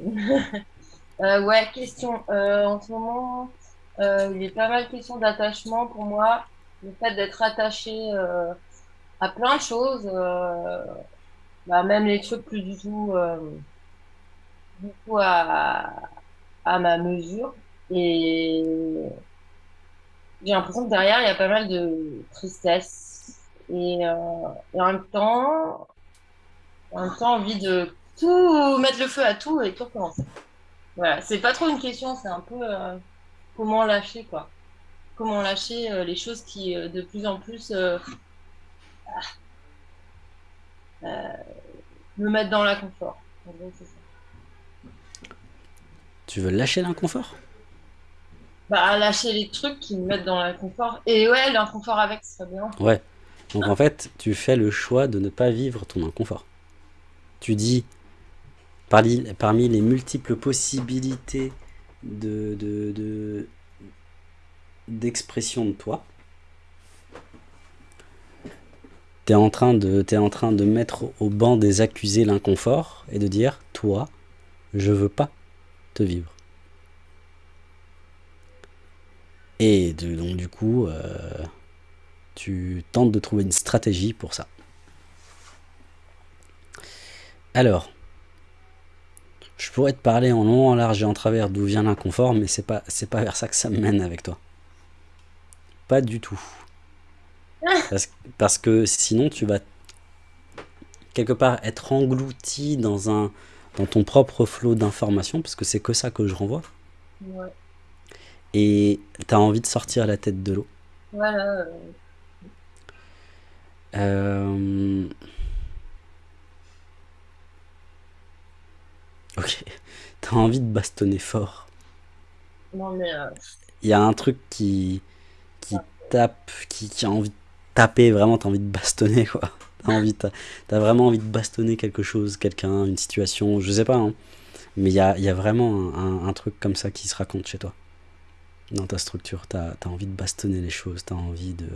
euh, ouais, question. Euh, en ce moment, il y a pas mal de questions d'attachement pour moi. Le fait d'être attaché à plein de choses, bah, même les trucs plus du tout, du à, à ma mesure. Et j'ai l'impression que derrière, il y a pas mal de tristesse. Et en même temps, en même temps envie de tout mettre le feu à tout et tout recommencer. Voilà, c'est pas trop une question, c'est un peu euh, comment lâcher quoi. Comment lâcher euh, les choses qui euh, de plus en plus me mettent dans l'inconfort. Tu veux lâcher l'inconfort? Bah lâcher les trucs qui me mettent dans l'inconfort. Et ouais, l'inconfort avec, ce serait bien. Ouais. Donc en fait, tu fais le choix de ne pas vivre ton inconfort. Tu dis, parmi, les multiples possibilités de d'expression de, toi, tu es, en train de, es en train de mettre au banc des accusés l'inconfort et de dire, toi, je veux pas te vivre. Et donc du coup, euh, tu tentes de trouver une stratégie pour ça. Alors, je pourrais te parler en long, en large et en travers d'où vient l'inconfort, mais c'est pas, c'est pas vers ça que ça me mène avec toi. Pas du tout. Parce, que sinon, tu vas quelque part être englouti dans, un, dans ton propre flot d'informations, parce que c'est que ça que je renvoie. Ouais. Et tu as envie de sortir la tête de l'eau. Voilà. Euh... Ok. T'as envie de bastonner fort. Non, mais. Euh, Il y a un truc qui. qui tape, qui, a envie de taper, vraiment, t'as envie de bastonner, quoi. T'as envie, as, vraiment envie de bastonner quelque chose, quelqu'un, une situation, je sais pas, hein. Mais il y a, y a, vraiment un, truc comme ça qui se raconte chez toi. Dans ta structure, t'as as envie de bastonner les choses, t'as envie de,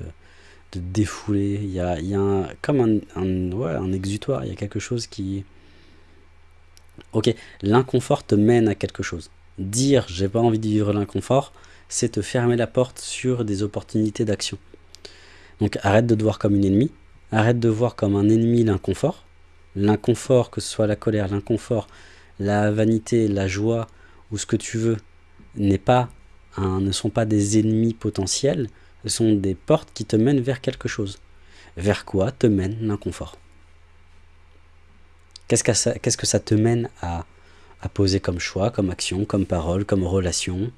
de défouler. Il y a, y a un, comme un, ouais, un exutoire, il y a quelque chose qui Ok, l'inconfort te mène à quelque chose. Dire j'ai pas envie de vivre l'inconfort, c'est te fermer la porte sur des opportunités d'action. Donc arrête de te voir comme une ennemie, arrête de voir comme un ennemi l'inconfort. L'inconfort, que ce soit la colère, l'inconfort, la vanité, la joie ou ce que tu veux, n'est pas ne sont pas des ennemis potentiels, ce sont des portes qui te mènent vers quelque chose. Vers quoi te mène l'inconfort? Qu'est-ce que, ça, te mène à, poser comme choix, comme action, comme parole, comme relation?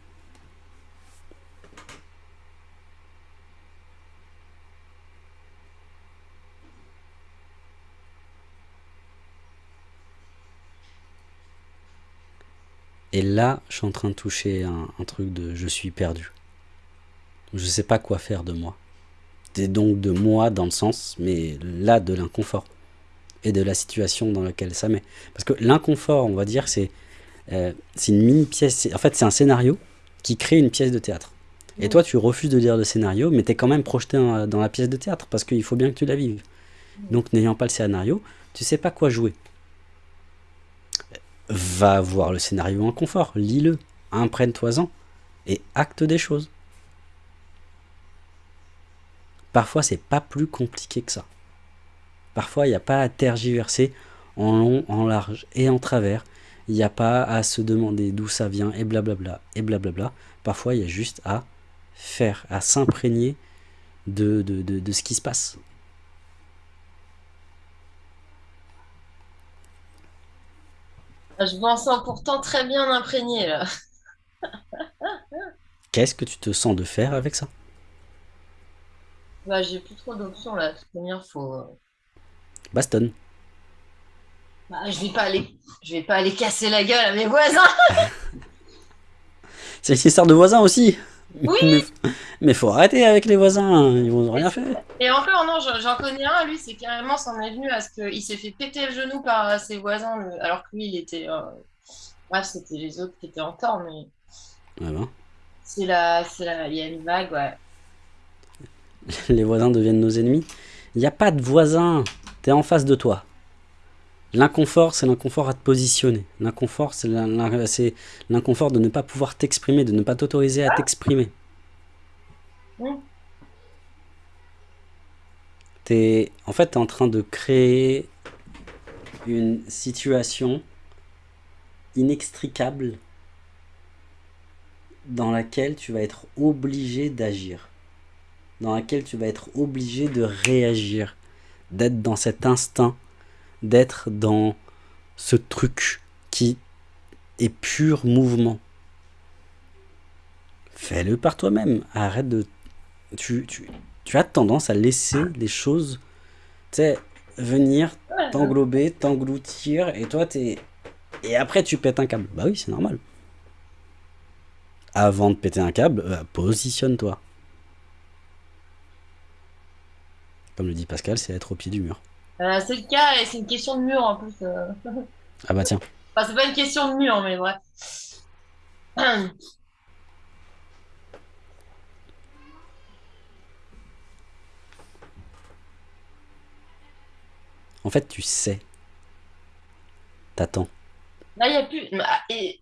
Et là, je suis en train de toucher un, un, truc de je suis perdu. Je ne sais pas quoi faire de moi. C'est donc de moi dans le sens, mais là de l'inconfort et de la situation dans laquelle ça met. Parce que l'inconfort, on va dire, c'est Euh, une mini pièce. En fait, c'est un scénario qui crée une pièce de théâtre. Et toi, tu refuses de lire le scénario, mais tu es quand même projeté dans, dans la pièce de théâtre parce qu'il faut bien que tu la vives. Donc, n'ayant pas le scénario, tu sais pas quoi jouer. Va voir le scénario en confort, lis-le, imprègne-toi-en et acte des choses. Parfois, c'est pas plus compliqué que ça. Parfois, il n'y a pas à tergiverser en long, en large et en travers. Il n'y a pas à se demander d'où ça vient et blablabla et blablabla. Parfois, il y a juste à faire, à s'imprégner de, de, de, de ce qui se passe. Je m'en sens pourtant très bien imprégné là. Qu'est-ce que tu te sens de faire avec ça? Bah, j'ai plus trop d'options là. De toute manière, faut. Baston. Bah, je vais pas aller, je vais pas aller casser la gueule à mes voisins. C'est une histoire de voisins aussi. Oui. Mais, mais faut arrêter avec les voisins, ils vont rien faire. Et encore, non, j'en connais un, lui, c'est carrément s'en est venu à ce qu'il s'est fait péter le genou par euh, ses voisins, alors que lui, il était. euh, Bref, c'était les autres qui étaient en tort, mais Ouais, ben, c'est la, c'est la, il y a une vague, ouais. Les voisins deviennent nos ennemis. Il n'y a pas de voisins, t'es en face de toi. L'inconfort, c'est l'inconfort à te positionner. L'inconfort, c'est l'in- l'in- c'est l'inconfort de ne pas pouvoir t'exprimer, de ne pas t'autoriser à t'exprimer. T'es, en fait, t'es en train de créer une situation inextricable dans laquelle tu vas être obligé d'agir, dans laquelle tu vas être obligé de réagir, d'être dans cet instinct, d'être dans ce truc qui est pur mouvement. Fais-le par toi-même. Arrête de... Tu, tu, tu as tendance à laisser les choses, venir t'englober, t'engloutir, et toi, t'es... Et après, tu pètes un câble. Bah oui, c'est normal. Avant de péter un câble, euh, positionne-toi. Comme le dit Pascal, c'est être au pied du mur. Euh, c'est le cas, et c'est une question de mur en plus. euh. Ah bah tiens. Enfin, c'est pas une question de mur, mais bref. En fait, tu sais. T'attends. Là, il n'y a plus. bah, et...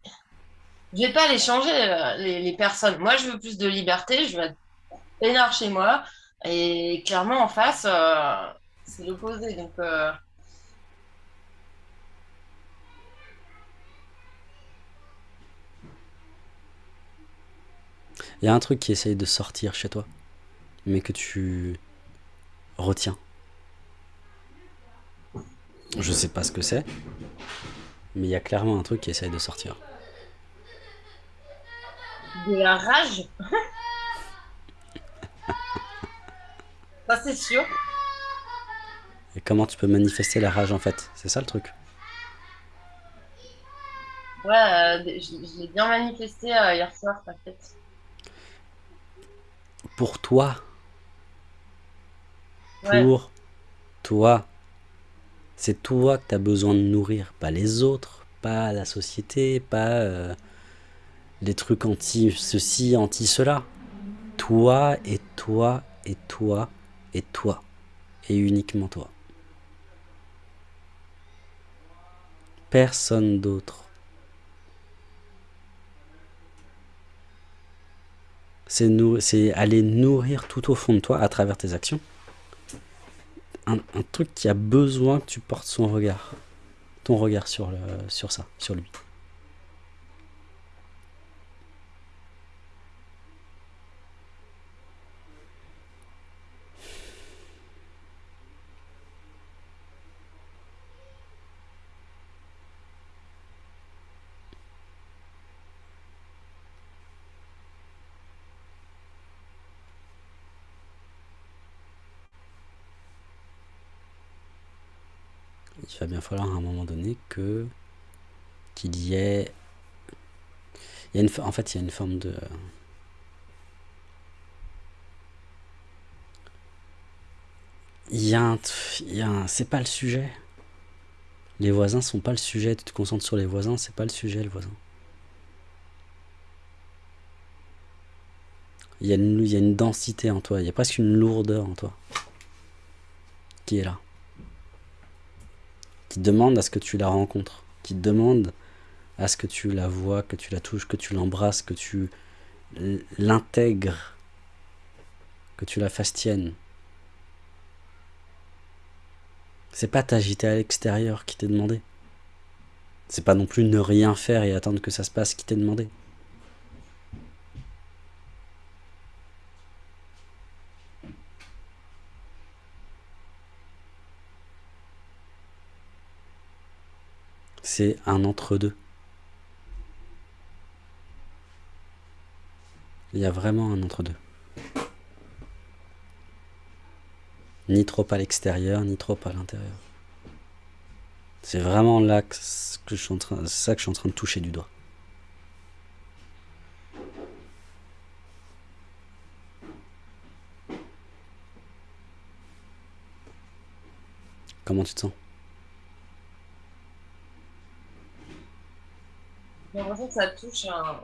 Je vais pas les changer, euh, les, les personnes. Moi, je veux plus de liberté, je veux être peinard chez moi. Et clairement, en face, euh, c'est l'opposé. Donc, euh, Il y a un truc qui essaye de sortir chez toi, mais que tu retiens. Je sais pas ce que c'est, mais il y a clairement un truc qui essaye de sortir. de la rage? Ça, c'est sûr. Et comment tu peux manifester la rage en fait? C'est ça le truc. Ouais, euh, je, je l'ai bien manifesté euh, hier soir, t'inquiète. Pour toi, Ouais. pour toi. C'est toi que tu as besoin de nourrir, pas les autres, pas la société, pas euh, les trucs anti ceci, anti cela. Toi et toi et toi et toi. Et uniquement toi. Personne d'autre. C'est aller nourrir tout au fond de toi à travers tes actions un, truc qui a besoin que tu portes son regard, ton regard sur ça, sur lui. Il va bien falloir à un moment donné que qu'il y ait, il y a une, en fait, il y a une forme de il y a un, il y a un- c'est pas le sujet. Les voisins sont pas le sujet. Tu te concentres sur les voisins, c'est pas le sujet, le voisin. Il y, a une, il y a une densité en toi, il y a presque une lourdeur en toi qui est là. Qui demande à ce que tu la rencontres, qui demande à ce que tu la vois, que tu la touches, que tu l'embrasses, que tu l'intègres, que tu la fasses tienne. C'est pas t'agiter à l'extérieur qui t'est demandé. C'est pas non plus ne rien faire et attendre que ça se passe qui t'est demandé. C'est un entre-deux. Il y a vraiment un entre-deux. Ni trop à l'extérieur, ni trop à l'intérieur. C'est vraiment là que, je suis en train, ça que je suis en train de toucher du doigt. Comment tu te sens? J'ai l'impression que ça touche un,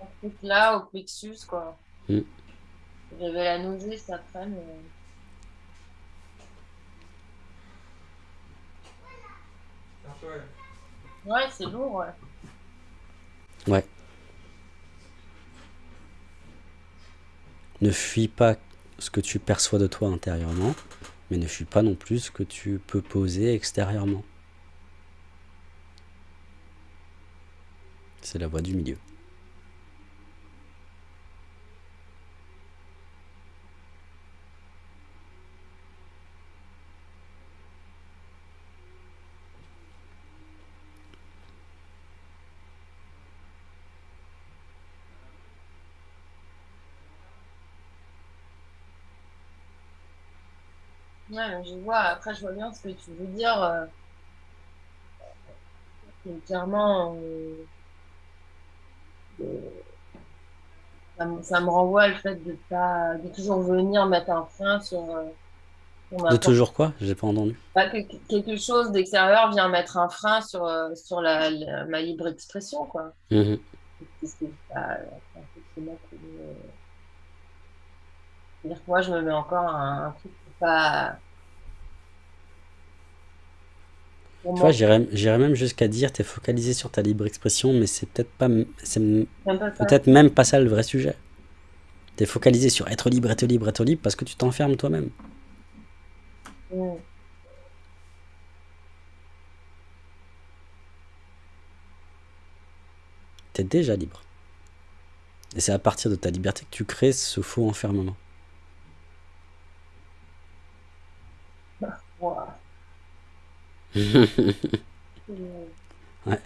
un truc là au plexus, quoi. Mm. J'avais la nausée cet après, mais. Ouais, c'est lourd, ouais. Ouais. Ne fuis pas ce que tu perçois de toi intérieurement, mais ne fuis pas non plus ce que tu peux poser extérieurement. C'est la voie du milieu. Je vois, après, je vois bien ce que tu veux dire. euh, que clairement, euh, euh, ça, me- ça me renvoie le fait de pas, de toujours venir mettre un frein sur, euh, sur De toujours quoi? J'ai pas entendu. Que quelque chose d'extérieur vient mettre un frein sur, euh, sur la, la- ma libre expression, quoi. Mhm. C'est-à-dire que moi, je me mets encore un, un truc pour pas. Pour Tu vois, j'irais même jusqu'à dire t'es focalisé sur ta libre expression, mais c'est peut-être pas, peut-être même pas ça le vrai sujet. T'es focalisé sur être libre, être libre, être libre parce que tu t'enfermes toi-même. Mm. T'es déjà libre. Et c'est à partir de ta liberté que tu crées ce faux enfermement. Ouah. Ouais.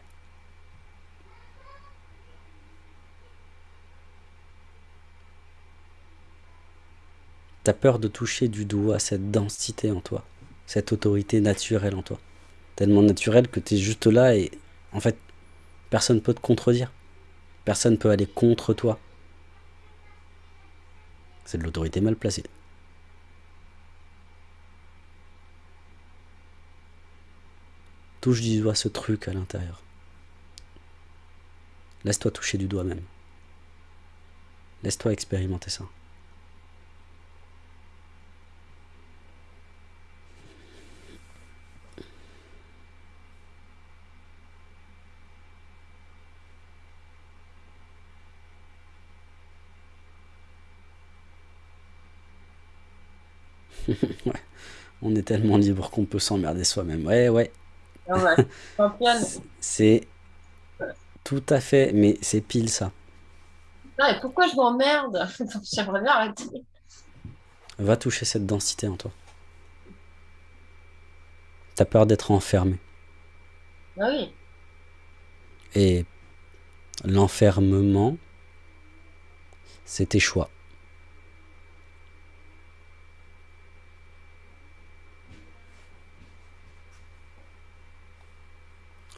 T'as peur de toucher du doigt cette densité en toi, cette autorité naturelle en toi. Tellement naturelle que t'es juste là et en fait, personne peut te contredire. Personne peut aller contre toi. C'est de l'autorité mal placée. Touche du doigt ce truc à l'intérieur. Laisse-toi toucher du doigt même. Laisse-toi expérimenter ça. ouais. On est tellement libre qu'on peut s'emmerder soi-même. Ouais, ouais. C'est tout à fait, mais c'est pile ça. Non, et pourquoi je m'emmerde J'aimerais bien arrêter. Va toucher cette densité en toi. T'as peur d'être enfermé. Ah oui. Et l'enfermement, c'est tes choix.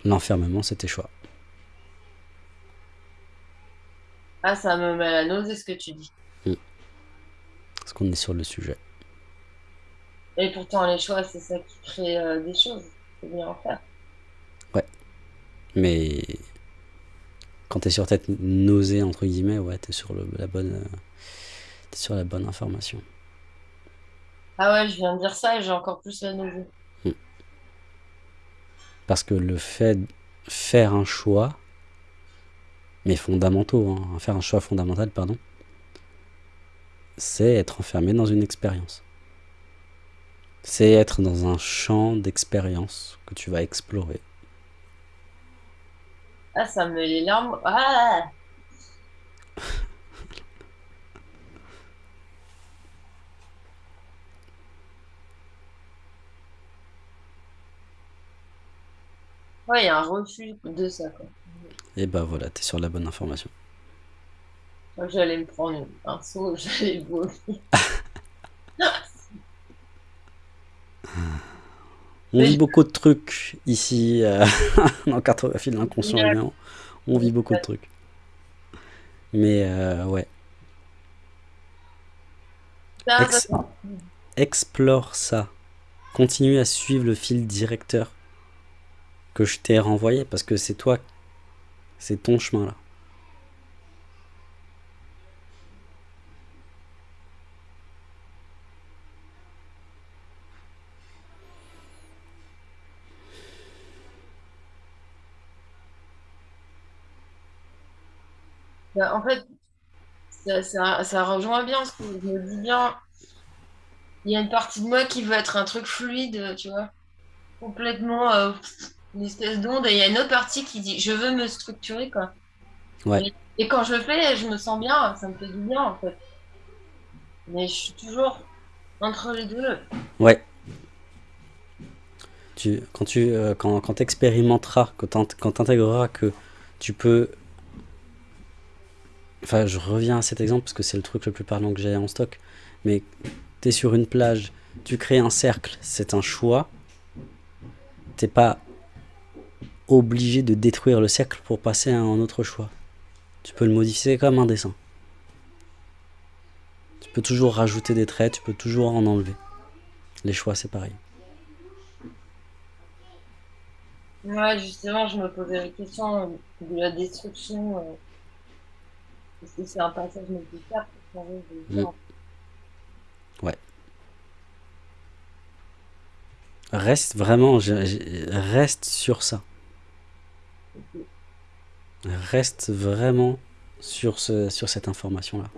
L'enfermement, c'est tes choix. Ah, ça me met la nausée ce que tu dis. Parce qu'on est sur le sujet. Et pourtant, les choix, c'est ça qui crée euh, des choses. faut bien en faire. Mais quand t'es sur tête nausée, entre guillemets, ouais, t'es sur le, la bonne, euh, t'es sur la bonne information. Ah ouais, je viens de dire ça et j'ai encore plus la nausée. Parce que le fait de faire un choix, mais fondamentaux, hein, faire un choix fondamental, pardon, c'est être enfermé dans une expérience. C'est être dans un champ d'expérience que tu vas explorer. Ah, ça me met les larmes. Ah! Ouais, il y a un refus de ça, quoi. Et bah voilà, t'es sur la bonne information. Moi, j'allais me prendre un seau, j'allais vomir. On vit beaucoup de trucs ici, euh, dans Cartographie de l'inconscient humain. On vit beaucoup de trucs. Mais euh, ouais, Ex- explore ça. Continue à suivre le fil directeur que je t'ai renvoyé parce que c'est toi, c'est ton chemin là. Bah, en fait, ça, ça, ça rejoint bien ce que je me dis bien. Il y a une partie de moi qui veut être un truc fluide, tu vois, complètement euh, une espèce d'onde, et il y a une autre partie qui dit je veux me structurer, quoi. Ouais. Et, et quand je le fais, je me sens bien, ça me fait du bien, en fait. Mais je suis toujours entre les deux. Ouais. Tu, quand tu euh, quand, quand expérimenteras, quand t'int- quand t'intégreras que tu peux. Enfin, je reviens à cet exemple parce que c'est le truc le plus parlant que j'ai en stock. Mais t'es sur une plage, tu crées un cercle, c'est un choix. T'es pas obligé de détruire le cercle pour passer à un autre choix. Tu peux le modifier comme un dessin. Tu peux toujours rajouter des traits, tu peux toujours en enlever. Les choix, c'est pareil. Ouais, justement, je me posais la question euh, de la destruction. euh, Est-ce que c'est un passage nécessaire pour changer de Mm. genre Reste vraiment, reste sur ça. Reste vraiment sur, ce, sur cette information-là.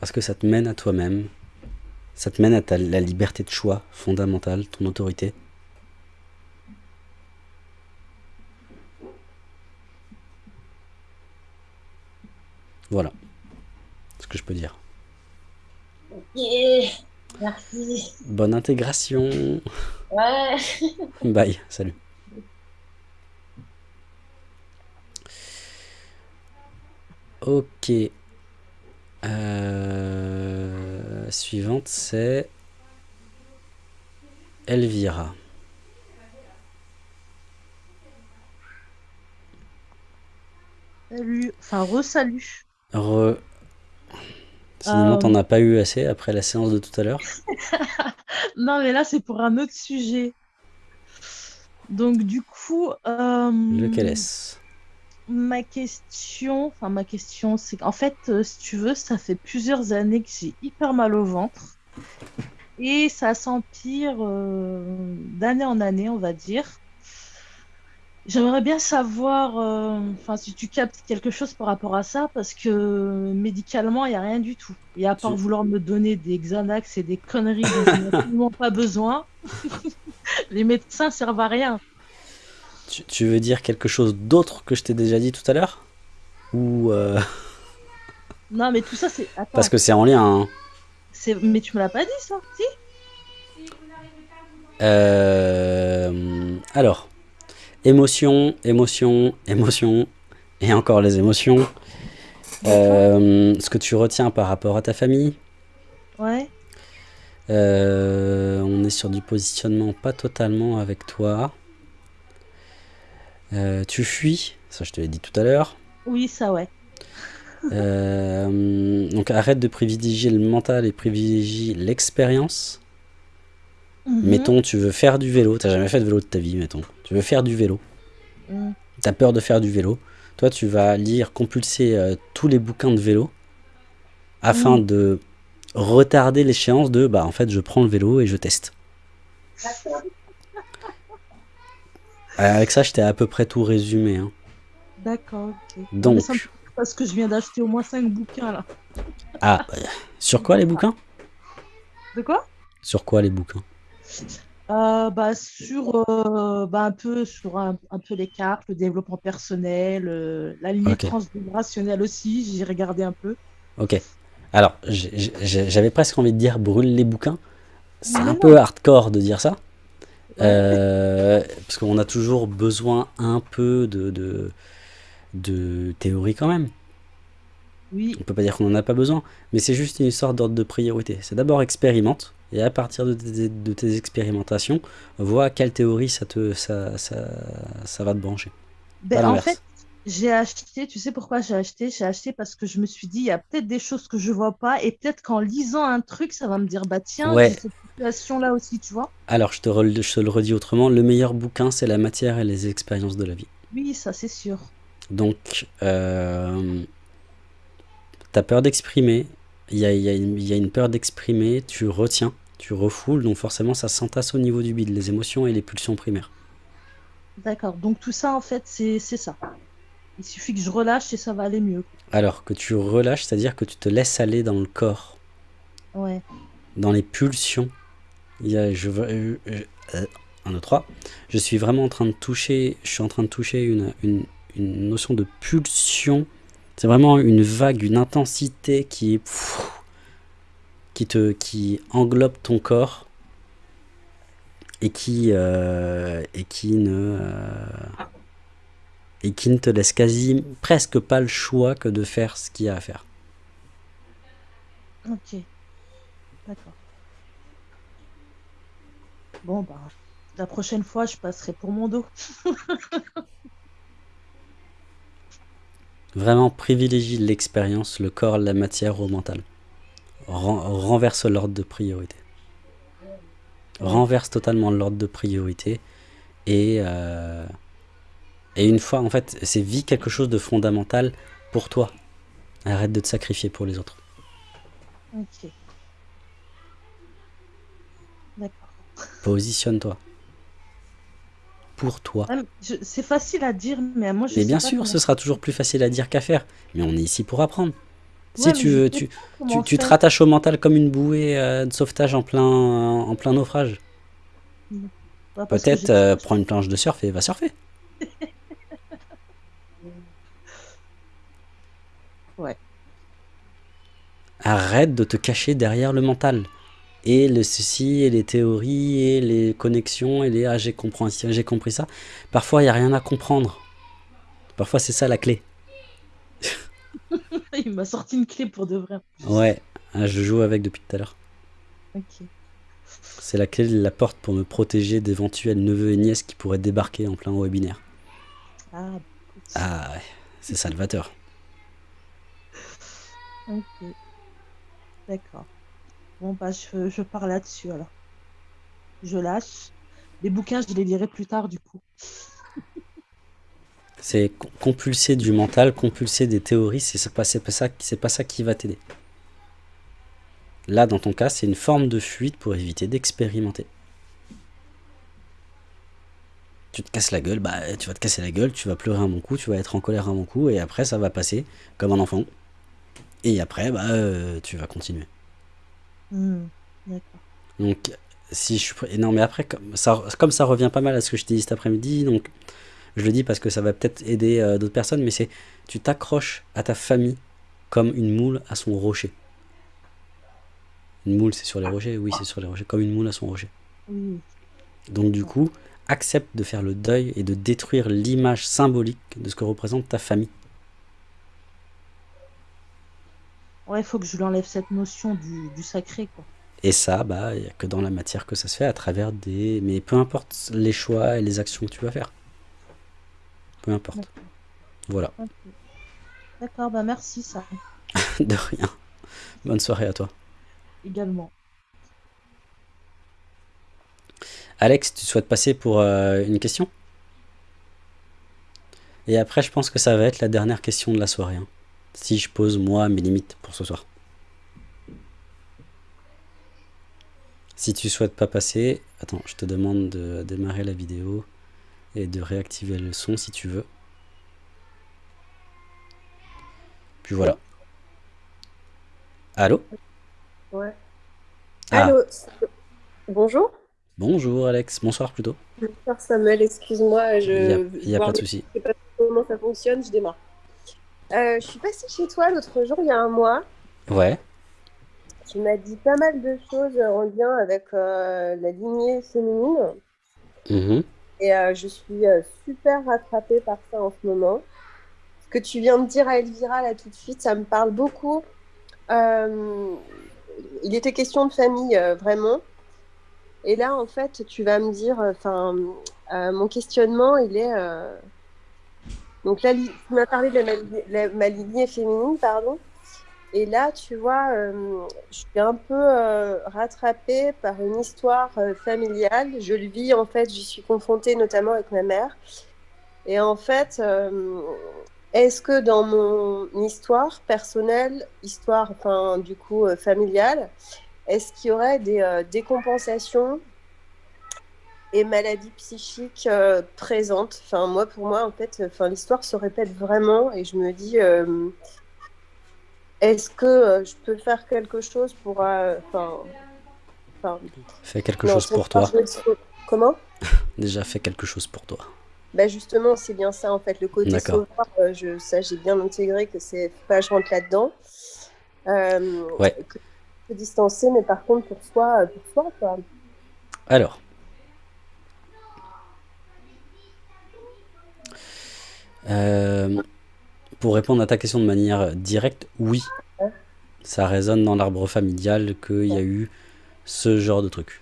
Parce que ça te mène à toi-même, ça te mène à ta, la liberté de choix fondamentale, ton autorité. Voilà ce que je peux dire. Ok, merci. Bonne intégration. Ouais. Bye, salut. Ok. Euh, Suivante, c'est Elvira. Salut, enfin re-salut. Re... Sinon, Euh. t'en as pas eu assez après la séance de tout à l'heure. Non, mais là, c'est pour un autre sujet. Donc, du coup, euh, Lequel est-ce? ma question, enfin, ma question, c'est qu'en fait, euh, si tu veux, ça fait plusieurs années que j'ai hyper mal au ventre. Et ça s'empire euh, d'année en année, on va dire. J'aimerais bien savoir, euh, si tu captes quelque chose par rapport à ça, parce que médicalement, il n'y a rien du tout. Et à part vouloir me donner des Xanax et des conneries dont je n'ai absolument pas besoin, les médecins servent à rien. tu, tu veux dire quelque chose d'autre que je t'ai déjà dit tout à l'heure? Ou... euh, Non, mais tout ça, c'est. Parce que c'est en lien, hein. mais tu me l'as pas dit, ça? Si? Euh, alors, émotion, émotion, émotion, et encore les émotions. Euh, ce que tu retiens par rapport à ta famille, Ouais. Euh, on est sur du positionnement pas totalement avec toi. Euh, tu fuis Ça, je te l'ai dit tout à l'heure. Oui, ça, ouais. Donc arrête de privilégier le mental et privilégie l'expérience. Mhm. Mettons, tu veux faire du vélo. T'as jamais fait de vélo de ta vie, mettons. Tu veux faire du vélo. Mhm. T'as peur de faire du vélo. Toi, tu vas lire, compulser euh, tous les bouquins de vélo afin Mhm. de retarder l'échéance de bah en fait je prends le vélo et je teste. Euh, Avec ça, je t'ai à peu près tout résumé. hein. D'accord, Donc, mais ça me- Parce que je viens d'acheter au moins 5 bouquins, là. ah, bah, sur quoi les bouquins? De quoi? Sur quoi les bouquins? Euh, bah, sur euh, bah, un peu sur un, un peu les cartes, le développement personnel, euh, la lignée Ok. transgénérationnelle aussi, j'ai regardé un peu. Ok. Alors, j'avais presque envie de dire brûle les bouquins. C'est Mais un non. peu hardcore de dire ça. Parce qu'on a toujours besoin un peu de, de, de théorie quand même. Oui, On peut pas dire qu'on n'en a pas besoin, mais c'est juste une sorte d'ordre de priorité. C'est d'abord expérimente, et à partir de tes, de tes expérimentations, vois à quelle théorie ça, te, ça, ça, ça va te brancher. Ben, en fait, j'ai acheté, tu sais pourquoi j'ai acheté? J'ai acheté parce que je me suis dit, il y a peut-être des choses que je vois pas, et peut-être qu'en lisant un truc, ça va me dire, bah tiens, Ouais. cette situation-là aussi, tu vois? Alors, je te, re- je te le redis autrement, le meilleur bouquin, c'est la matière et les expériences de la vie. Oui, ça c'est sûr. Donc, euh, t'as peur d'exprimer, il y a, y une- il y a une peur d'exprimer, tu retiens, tu refoules, donc forcément ça s'entasse au niveau du bide, les émotions et les pulsions primaires. D'accord. Donc tout ça, en fait, c'est ça. Il suffit que je relâche et ça va aller mieux. Alors que tu relâches, c'est-à-dire que tu te laisses aller dans le corps, Ouais. dans les pulsions. Il y a, je, euh, euh, un, deux, trois. Je suis vraiment en train de toucher, je suis en train de toucher une, une, une notion de pulsion. C'est vraiment une vague, une intensité qui qui te qui englobe ton corps et qui euh, et qui ne euh, et qui ne te laisse quasi presque pas le choix que de faire ce qu'il y a à faire. Ok. D'accord. Bon, bah, la prochaine fois, je passerai pour mon dos. Vraiment privilégie l'expérience, le corps, la matière au mental. Ren- renverse l'ordre de priorité. Renverse totalement l'ordre de priorité. Et, euh, et une fois, en fait, c'est vie quelque chose de fondamental pour toi. Arrête de te sacrifier pour les autres. Ok. D'accord. Positionne-toi. Pour toi. Ah, C'est facile à dire, mais moi, je Mais sais bien pas sûr, comment- ce sera toujours plus facile à dire qu'à faire. Mais on est ici pour apprendre. Ouais, si tu veux, tu, tu, te rattaches au mental comme une bouée euh, de sauvetage en plein, en plein naufrage. Ouais, Peut-être euh, prends une planche de surf et va surfer. Ouais. Arrête de te cacher derrière le mental. Et le ceci, et les théories, et les connexions, et les ah j'ai compris, ci, j'ai compris ça. Parfois, il n'y a rien à comprendre. Parfois, c'est ça la clé. Il m'a sorti une clé pour de vrai. Ouais, ah, je joue avec depuis tout à l'heure. Ok. C'est la clé de la porte pour me protéger d'éventuels neveux et nièces qui pourraient débarquer en plein webinaire. Ah. Ah ouais, c'est salvateur. Ok. D'accord. Bon, bah, je, je pars là-dessus alors. Je lâche. Les bouquins, je les lirai plus tard du coup. C'est co- compulser du mental, compulser des théories, c'est pas, pas, ça, pas ça qui va t'aider. Là, dans ton cas, c'est une forme de fuite pour éviter d'expérimenter. Tu te casses la gueule, bah tu vas te casser la gueule, tu vas pleurer un bon coup, tu vas être en colère un bon coup, et après ça va passer comme un enfant. Et après, bah euh, tu vas continuer. Hmm, D'accord. Donc, si je suis Non, mais après, comme ça, comme ça revient pas mal à ce que je t'ai dit cet après-midi, donc je le dis parce que ça va peut-être aider euh, d'autres personnes, mais c'est tu t'accroches à ta famille comme une moule à son rocher. Une moule, c'est sur les rochers Oui, c'est sur les rochers, comme une moule à son rocher. Oui. Donc, du coup, accepte de faire le deuil et de détruire l'image symbolique de ce que représente ta famille. Ouais, il faut que je lui enlève cette notion du, du sacré, quoi. Et ça, bah, il n'y a que dans la matière que ça se fait, à travers des. Mais peu importe les choix et les actions que tu vas faire. Peu importe. Voilà. D'accord, bah merci ça de rien. Bonne soirée à toi. également. Alex, tu souhaites passer pour euh, une question? Et après, je pense que ça va être la dernière question de la soirée. hein. Si je pose, moi, mes limites pour ce soir. Si tu souhaites pas passer, attends, je te demande de démarrer la vidéo et de réactiver le son si tu veux. Puis voilà. Allô? Ouais. Ah, Allô Bonjour bonjour Alex, bonsoir plutôt. Bonsoir Samuel, excuse-moi, Il n'y a, je il y a voir pas de souci. je sais pas comment ça fonctionne, je démarre. Euh, je suis passée chez toi l'autre jour, il y a un mois. Ouais, Tu m'as dit pas mal de choses en lien avec euh, la lignée féminine. mhm, Et euh, je suis super rattrapée par ça en ce moment. Ce que tu viens de dire à Elvira là tout de suite, ça me parle beaucoup. Euh, il était question de famille, euh, vraiment. Et là, en fait, tu vas me dire, enfin, euh, mon questionnement, il est. Donc là, tu m'as parlé de ma- la- ma lignée féminine, pardon. Et là, tu vois, euh, je suis un peu euh, rattrapée par une histoire euh, familiale. Je le vis, en fait, j'y suis confrontée notamment avec ma mère. Et en fait, est-ce que dans mon histoire personnelle, histoire, enfin, du coup, familiale, est-ce qu'il y aurait des euh, décompensations et maladies psychiques euh, présentes Enfin, moi, pour moi, en fait, enfin, l'histoire se répète vraiment et je me dis, euh, est-ce que euh, je peux faire quelque chose pour, euh, enfin, fais quelque non, chose pour toi. Comment? Déjà, fais quelque chose pour toi. Bah justement, c'est bien ça en fait, le côté sauveur, je, ça j'ai bien intégré que c'est faut pas que je rentre là-dedans. Ouais. Que, distancer, mais par contre pour soi, pour soi quoi. Alors. Euh, pour répondre à ta question de manière directe, oui. Ça résonne dans l'arbre familial qu'il y a eu ce genre de truc.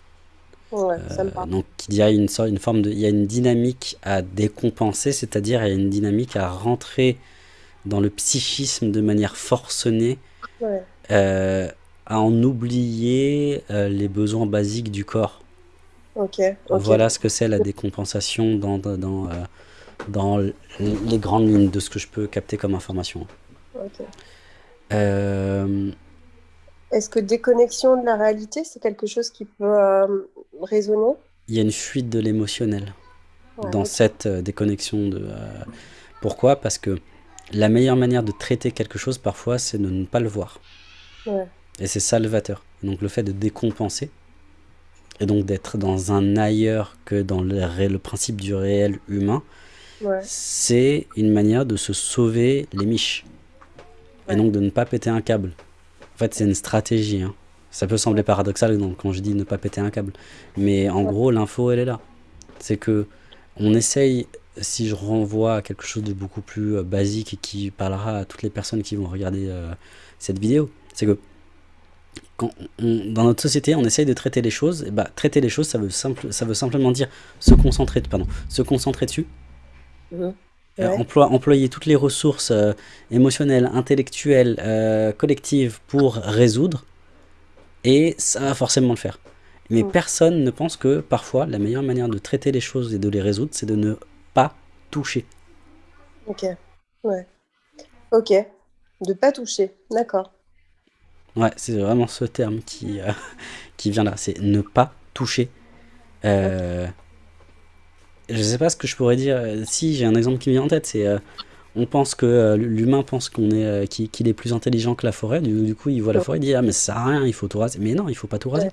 Ouais, Euh, donc il y a une forme de, il y a une dynamique à décompenser, c'est-à-dire il y a une dynamique à rentrer dans le psychisme de manière forcenée, Ouais. euh, à en oublier euh, les besoins basiques du corps. Voilà ce que c'est la décompensation dans, dans, dans, les grandes lignes de ce que je peux capter comme information. Euh, Est-ce que déconnexion de la réalité, c'est quelque chose qui peut euh, résonner? Il y a une fuite de l'émotionnel Ouais, dans cette euh, déconnexion. De, euh, Pourquoi? Parce que la meilleure manière de traiter quelque chose parfois, c'est de ne pas le voir. Ouais. Et c'est salvateur. Donc le fait de décompenser, et donc d'être dans un ailleurs que dans le principe du réel humain, Ouais. c'est une manière de se sauver les miches. Et donc de ne pas péter un câble. En fait, c'est une stratégie. hein. Ça peut sembler paradoxal donc, quand je dis ne pas péter un câble. Mais en gros, l'info, elle est là. C'est que on essaye, si je renvoie à quelque chose de beaucoup plus euh, basique et qui parlera à toutes les personnes qui vont regarder euh, cette vidéo, c'est que quand on- dans notre société, on essaye de traiter les choses. Et bah, traiter les choses, ça veut, simple, ça veut simplement dire se concentrer, pardon, se concentrer dessus Euh, emploi- employer toutes les ressources euh, émotionnelles, intellectuelles, euh, collectives pour résoudre, et ça va forcément le faire. Mais personne ne pense que parfois la meilleure manière de traiter les choses et de les résoudre, c'est de ne pas toucher. Ok. Ouais. Ok. De pas toucher. D'accord. Ouais, c'est vraiment ce terme qui, qui vient là, c'est ne pas toucher. Je sais pas ce que je pourrais dire. euh, Si, j'ai un exemple qui me vient en tête, c'est euh, on pense que euh, l'humain pense qu'on est euh, qu'il est plus intelligent que la forêt. Du, du coup, il voit la forêt, il dit ah mais ça sert à rien, il faut tout raser. Mais non, il faut pas tout raser.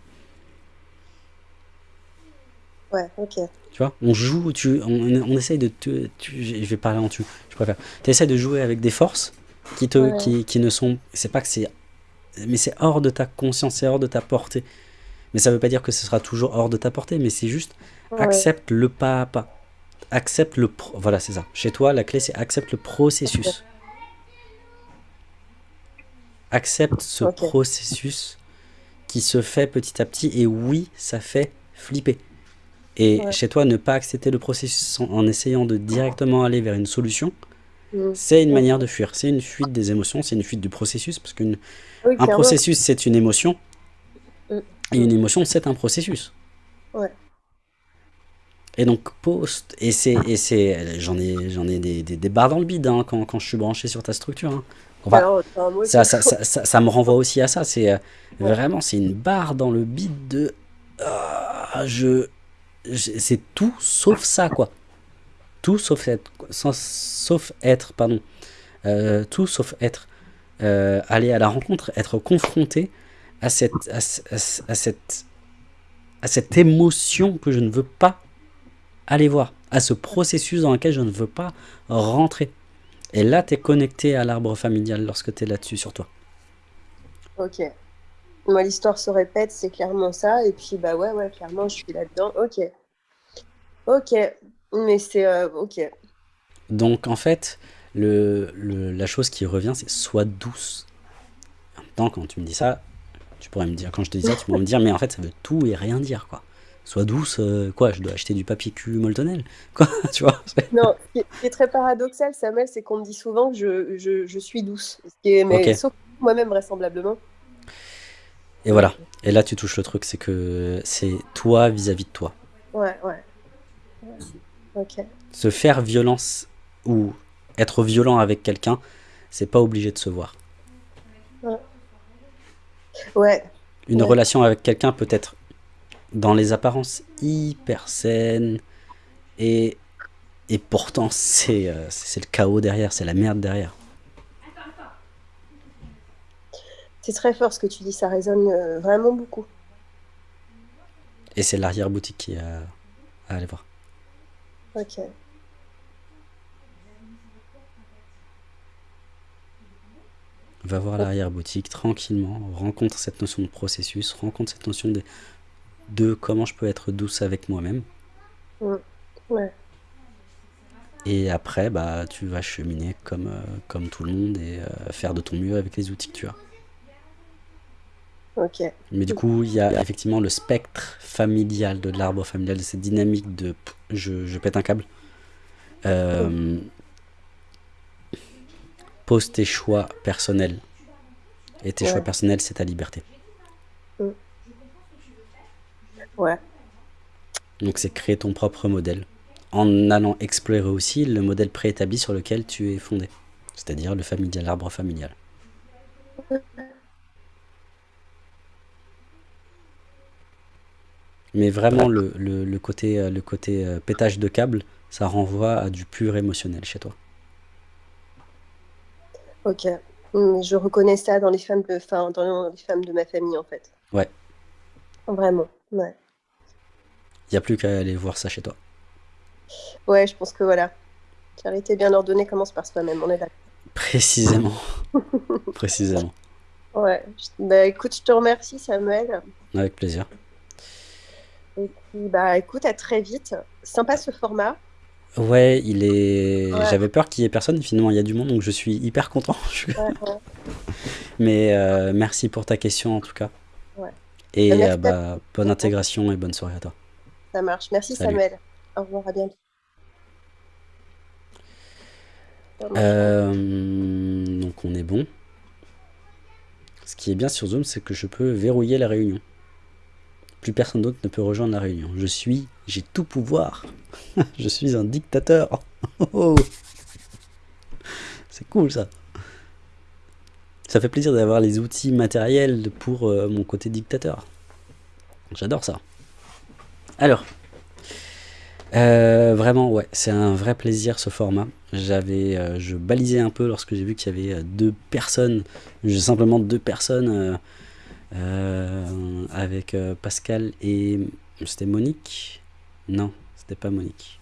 Ouais. Ok. Tu vois, on joue, tu, on, on essaye de, tu, je vais parler en tu, je préfère. Tu essaies de jouer avec des forces qui te, Ouais. qui, qui ne sont, c'est pas que c'est, mais c'est hors de ta conscience, c'est hors de ta portée. Mais ça veut pas dire que ce sera toujours hors de ta portée, mais c'est juste Ouais. accepte le pas à pas, accepte le, pro- voilà c'est ça. Chez toi, la clé c'est accepte le processus. Accepte ce processus qui se fait petit à petit et oui, ça fait flipper. Et Ouais. chez toi, ne pas accepter le processus en, en essayant de directement aller vers une solution, Mm. C'est une manière de fuir. C'est une fuite des émotions, c'est une fuite du processus. Parce qu'un Oui, processus, c'est une émotion. Mm. Et une émotion, c'est un processus. Ouais. Et donc, post. Et c'est. J'en ai, j'en ai des, des, des barres dans le bide hein, quand, quand je suis branché sur ta structure. hein. Enfin, Alors, ça, ça, ça, ça- me renvoie aussi à ça. C'est euh, Ouais. vraiment, c'est une barre dans le bide de. Ah, je, je- c'est tout sauf ça, quoi. Tout sauf être, sans- sauf être, pardon. Euh, tout sauf être. euh, aller à la rencontre, être confronté à cette, à, ce- à ce- à cette, à cette émotion que je ne veux pas aller voir, à ce processus dans lequel je ne veux pas rentrer. Et là, tu es connecté à l'arbre familial lorsque tu es là-dessus sur toi. Ok. Moi, l'histoire se répète, c'est clairement ça. Et puis, bah ouais, ouais, clairement, je suis là-dedans. Ok. Ok. Mais c'est. euh, ok. Donc en fait, le, le- la chose qui revient, c'est sois douce. En même temps, quand tu me dis ça, tu pourrais me dire, quand je te dis ça, tu pourrais me dire, mais en fait, ça veut tout et rien dire, quoi. Sois douce, euh, quoi, je dois acheter du papier cul moltonel, quoi, tu vois. Non, ce qui est, très paradoxal, Samuel, c'est qu'on me dit souvent que je, je, je suis douce. Ce qui est, mais sauf moi-même, vraisemblablement. Et voilà. Et là, tu touches le truc, c'est que c'est toi vis-à-vis de toi. Ouais, ouais. Ouais. Ok. Se faire violence ou être violent avec quelqu'un, c'est pas obligé de se voir. Ouais. Une Ouais. relation avec quelqu'un peut être dans les apparences hyper saine et, et pourtant c'est euh, c'est le chaos derrière, c'est la merde derrière. C'est très fort ce que tu dis, ça résonne euh, vraiment beaucoup. Et c'est l'arrière-boutique qui est à, à aller voir. Ok. Va voir l'arrière-boutique tranquillement, rencontre cette notion de processus, rencontre cette notion de, de comment je peux être douce avec moi-même. Ouais. Et après, bah, tu vas cheminer comme, euh, comme tout le monde et euh, faire de ton mieux avec les outils que tu as. Ok. Mais du coup, il y a effectivement le spectre familial de l'arbre familial, de cette dynamique de je, je pète un câble. Euh, pose tes choix personnels. Et tes Ouais. choix personnels, c'est ta liberté. Ouais. Donc c'est créer ton propre modèle. En allant explorer aussi le modèle préétabli sur lequel tu es fondé. C'est-à-dire le familial, l'arbre familial. Mais vraiment, le, le- le côté, euh, le côté euh, pétage de câble, ça renvoie à du pur émotionnel chez toi. Ok. Hmm, Je reconnais ça dans les femmes de, enfin, dans les femmes de ma famille, en fait. Ouais. Vraiment. Ouais. Il n'y a plus qu'à aller voir ça chez toi. Ouais, je pense que voilà. Charité bien ordonnée commence par soi-même, on est d'accord. Précisément. Précisément. Ouais. Je- Bah écoute, je te remercie, Samuel. Avec plaisir. Et puis, bah écoute, à très vite. Sympa ce format. Ouais, il est. Ouais. J'avais peur qu'il y ait personne. Finalement, il y a du monde, donc je suis hyper content. Je suis- Ouais, ouais. Mais euh, merci pour ta question en tout cas. Ouais. Et Bah, merci euh, bah, bonne intégration et bonne soirée à toi. Ça marche. Merci, Salut. Samuel. Au revoir, à bientôt. Euh, donc on est bon. Ce qui est bien sur Zoom, c'est que je peux verrouiller la réunion. Plus personne d'autre ne peut rejoindre la réunion. Je suis, j'ai tout pouvoir. je suis un dictateur. Oh. c'est cool ça. Ça fait plaisir d'avoir les outils matériels pour euh, mon côté dictateur. J'adore ça. Alors, euh, vraiment, ouais, c'est un vrai plaisir ce format. J'avais, euh, je balisais un peu lorsque j'ai vu qu'il y avait euh, deux personnes, simplement deux personnes avec Pascal et c'était Monique? Non, c'était pas Monique.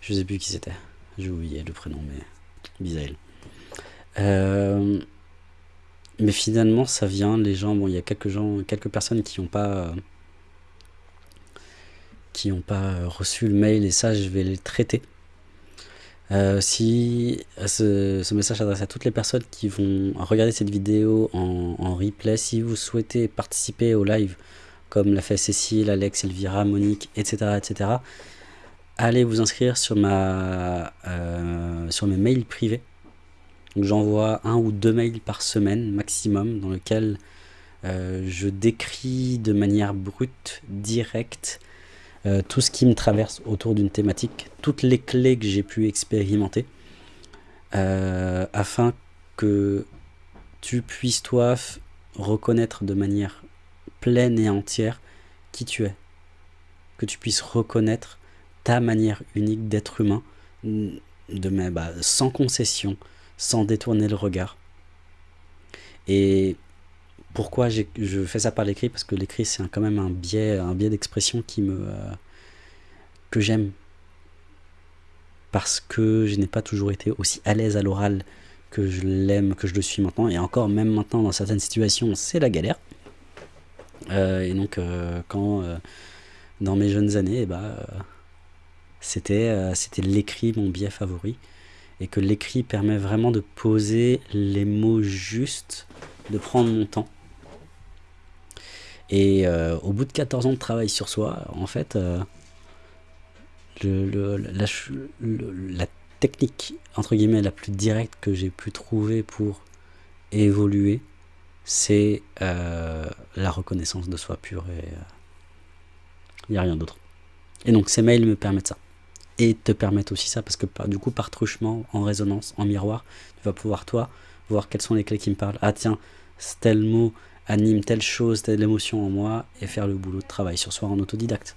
Je sais plus qui c'était. J'ai oublié le prénom, mais Bisaël. Mais finalement, ça vient. Les gens, bon, il y a quelques gens, quelques personnes qui n'ont pas. Qui n'ont pas euh, reçu le mail et ça je vais les traiter. Euh, si euh, ce, message s'adresse à toutes les personnes qui vont regarder cette vidéo en, replay, si vous souhaitez participer au live comme l'a fait Cécile, Alex, Elvira, Monique, etc., etc., allez vous inscrire sur ma, sur mes mails privés. J'envoie un ou deux mails par semaine maximum dans lequel je décris de manière brute, directe, euh, tout ce qui me traverse autour d'une thématique, toutes les clés que j'ai pu expérimenter, euh, afin que tu puisses toi reconnaître de manière pleine et entière qui tu es. Que tu puisses reconnaître ta manière unique d'être humain, de, bah, sans concession, sans détourner le regard. Et pourquoi je fais ça par l'écrit Parce que l'écrit, c'est quand même un biais, un biais d'expression qui me euh, que j'aime. Parce que je n'ai pas toujours été aussi à l'aise à l'oral que je l'aime, que je le suis maintenant. Et encore, même maintenant, dans certaines situations, c'est la galère. Euh, et donc, euh, quand, dans mes jeunes années, eh ben, c'était c'était l'écrit mon biais favori. Et que l'écrit permet vraiment de poser les mots justes, de prendre mon temps. Et euh, au bout de 14 ans de travail sur soi, en fait, euh, la, technique, entre guillemets, la plus directe que j'ai pu trouver pour évoluer, c'est euh, la reconnaissance de soi pure et il n'y a rien d'autre. Et donc ces mails me permettent ça. Et te permettent aussi ça parce que du coup, par truchement, en résonance, en miroir, tu vas pouvoir toi voir quelles sont les clés qui me parlent. Ah tiens, tel mot anime telle chose, telle émotion en moi, et faire le boulot de travail sur soi en autodidacte.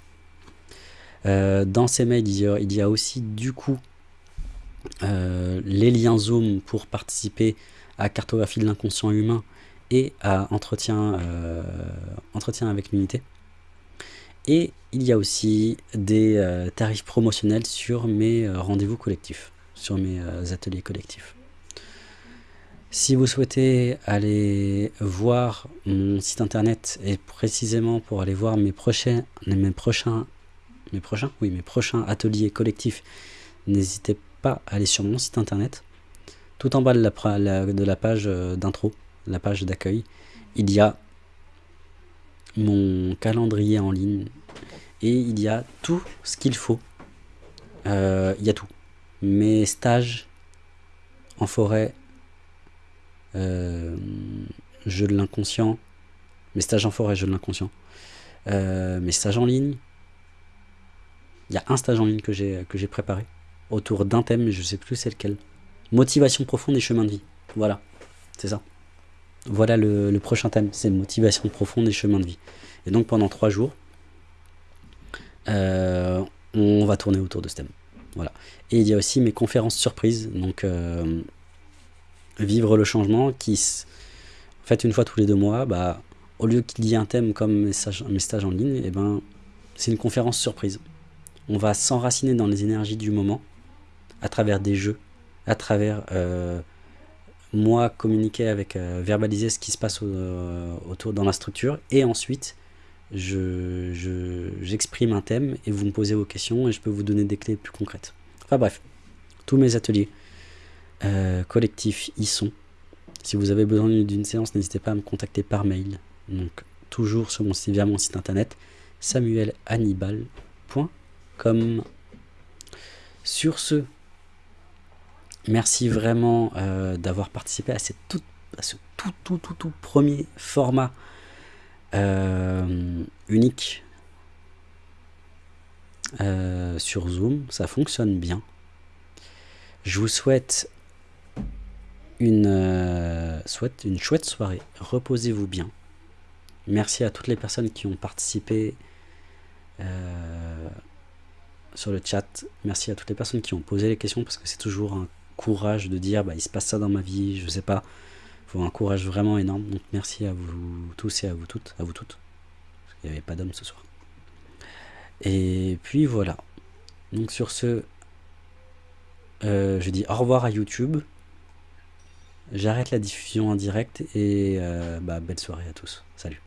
Euh, dans ces mails, il y, a, aussi du coup euh, les liens Zoom pour participer à cartographie de l'inconscient humain et à entretien, euh, entretien avec l'unité. Et il y a aussi des tarifs promotionnels sur mes rendez-vous collectifs, sur mes ateliers collectifs. Si vous souhaitez aller voir mon site internet et précisément pour aller voir mes prochains, mes prochains, mes prochains, oui, mes prochains ateliers collectifs, n'hésitez pas à aller sur mon site internet. Tout en bas de la, page euh, d'intro, la page d'accueil, il y a mon calendrier en ligne et il y a tout ce qu'il faut. Euh, il y a tout. Mes stages en forêt euh, de l'inconscient, mes stages en forêt, jeu de l'inconscient, euh, mes stages en ligne. Il y a un stage en ligne que j'ai préparé autour d'un thème, mais je sais plus c'est lequel. Motivation profonde et chemin de vie. Voilà, c'est ça. Voilà le, prochain thème, c'est motivation profonde et chemin de vie. Et donc pendant trois jours, euh, on va tourner autour de ce thème. Voilà. Et il y a aussi mes conférences surprises. Donc vivre le changement qui, en fait, une fois tous les deux mois, bah, au lieu qu'il y ait un thème comme mes stages, en ligne, eh ben, c'est une conférence surprise. On va s'enraciner dans les énergies du moment, à travers des jeux, à travers euh, moi communiquer avec, euh, verbaliser ce qui se passe euh, autour dans la structure, et ensuite, j'exprime je, un thème, et vous me posez vos questions, et je peux vous donner des clés plus concrètes. Enfin bref, tous mes ateliers, euh, collectifs y sont. Si vous avez besoin d'une séance, n'hésitez pas à me contacter par mail. Donc, toujours sur mon site, via mon site internet, samuelhannibal.com. Sur ce, merci vraiment euh, d'avoir participé à, cette tout, ce tout, tout, tout, tout premier format euh, unique sur Zoom. Ça fonctionne bien. Je vous souhaite une, euh, souhaite une chouette soirée. Reposez-vous bien. Merci à toutes les personnes qui ont participé euh, sur le chat. Merci à toutes les personnes qui ont posé les questions parce que c'est toujours un courage de dire bah, il se passe ça dans ma vie, je sais pas. Il faut un courage vraiment énorme. Donc merci à vous tous et à vous toutes. À vous toutes. Il n'y avait pas d'homme ce soir. Et puis voilà. Donc sur ce, euh, je dis au revoir à YouTube. J'arrête la diffusion en direct et euh, bah, belle soirée à tous. Salut.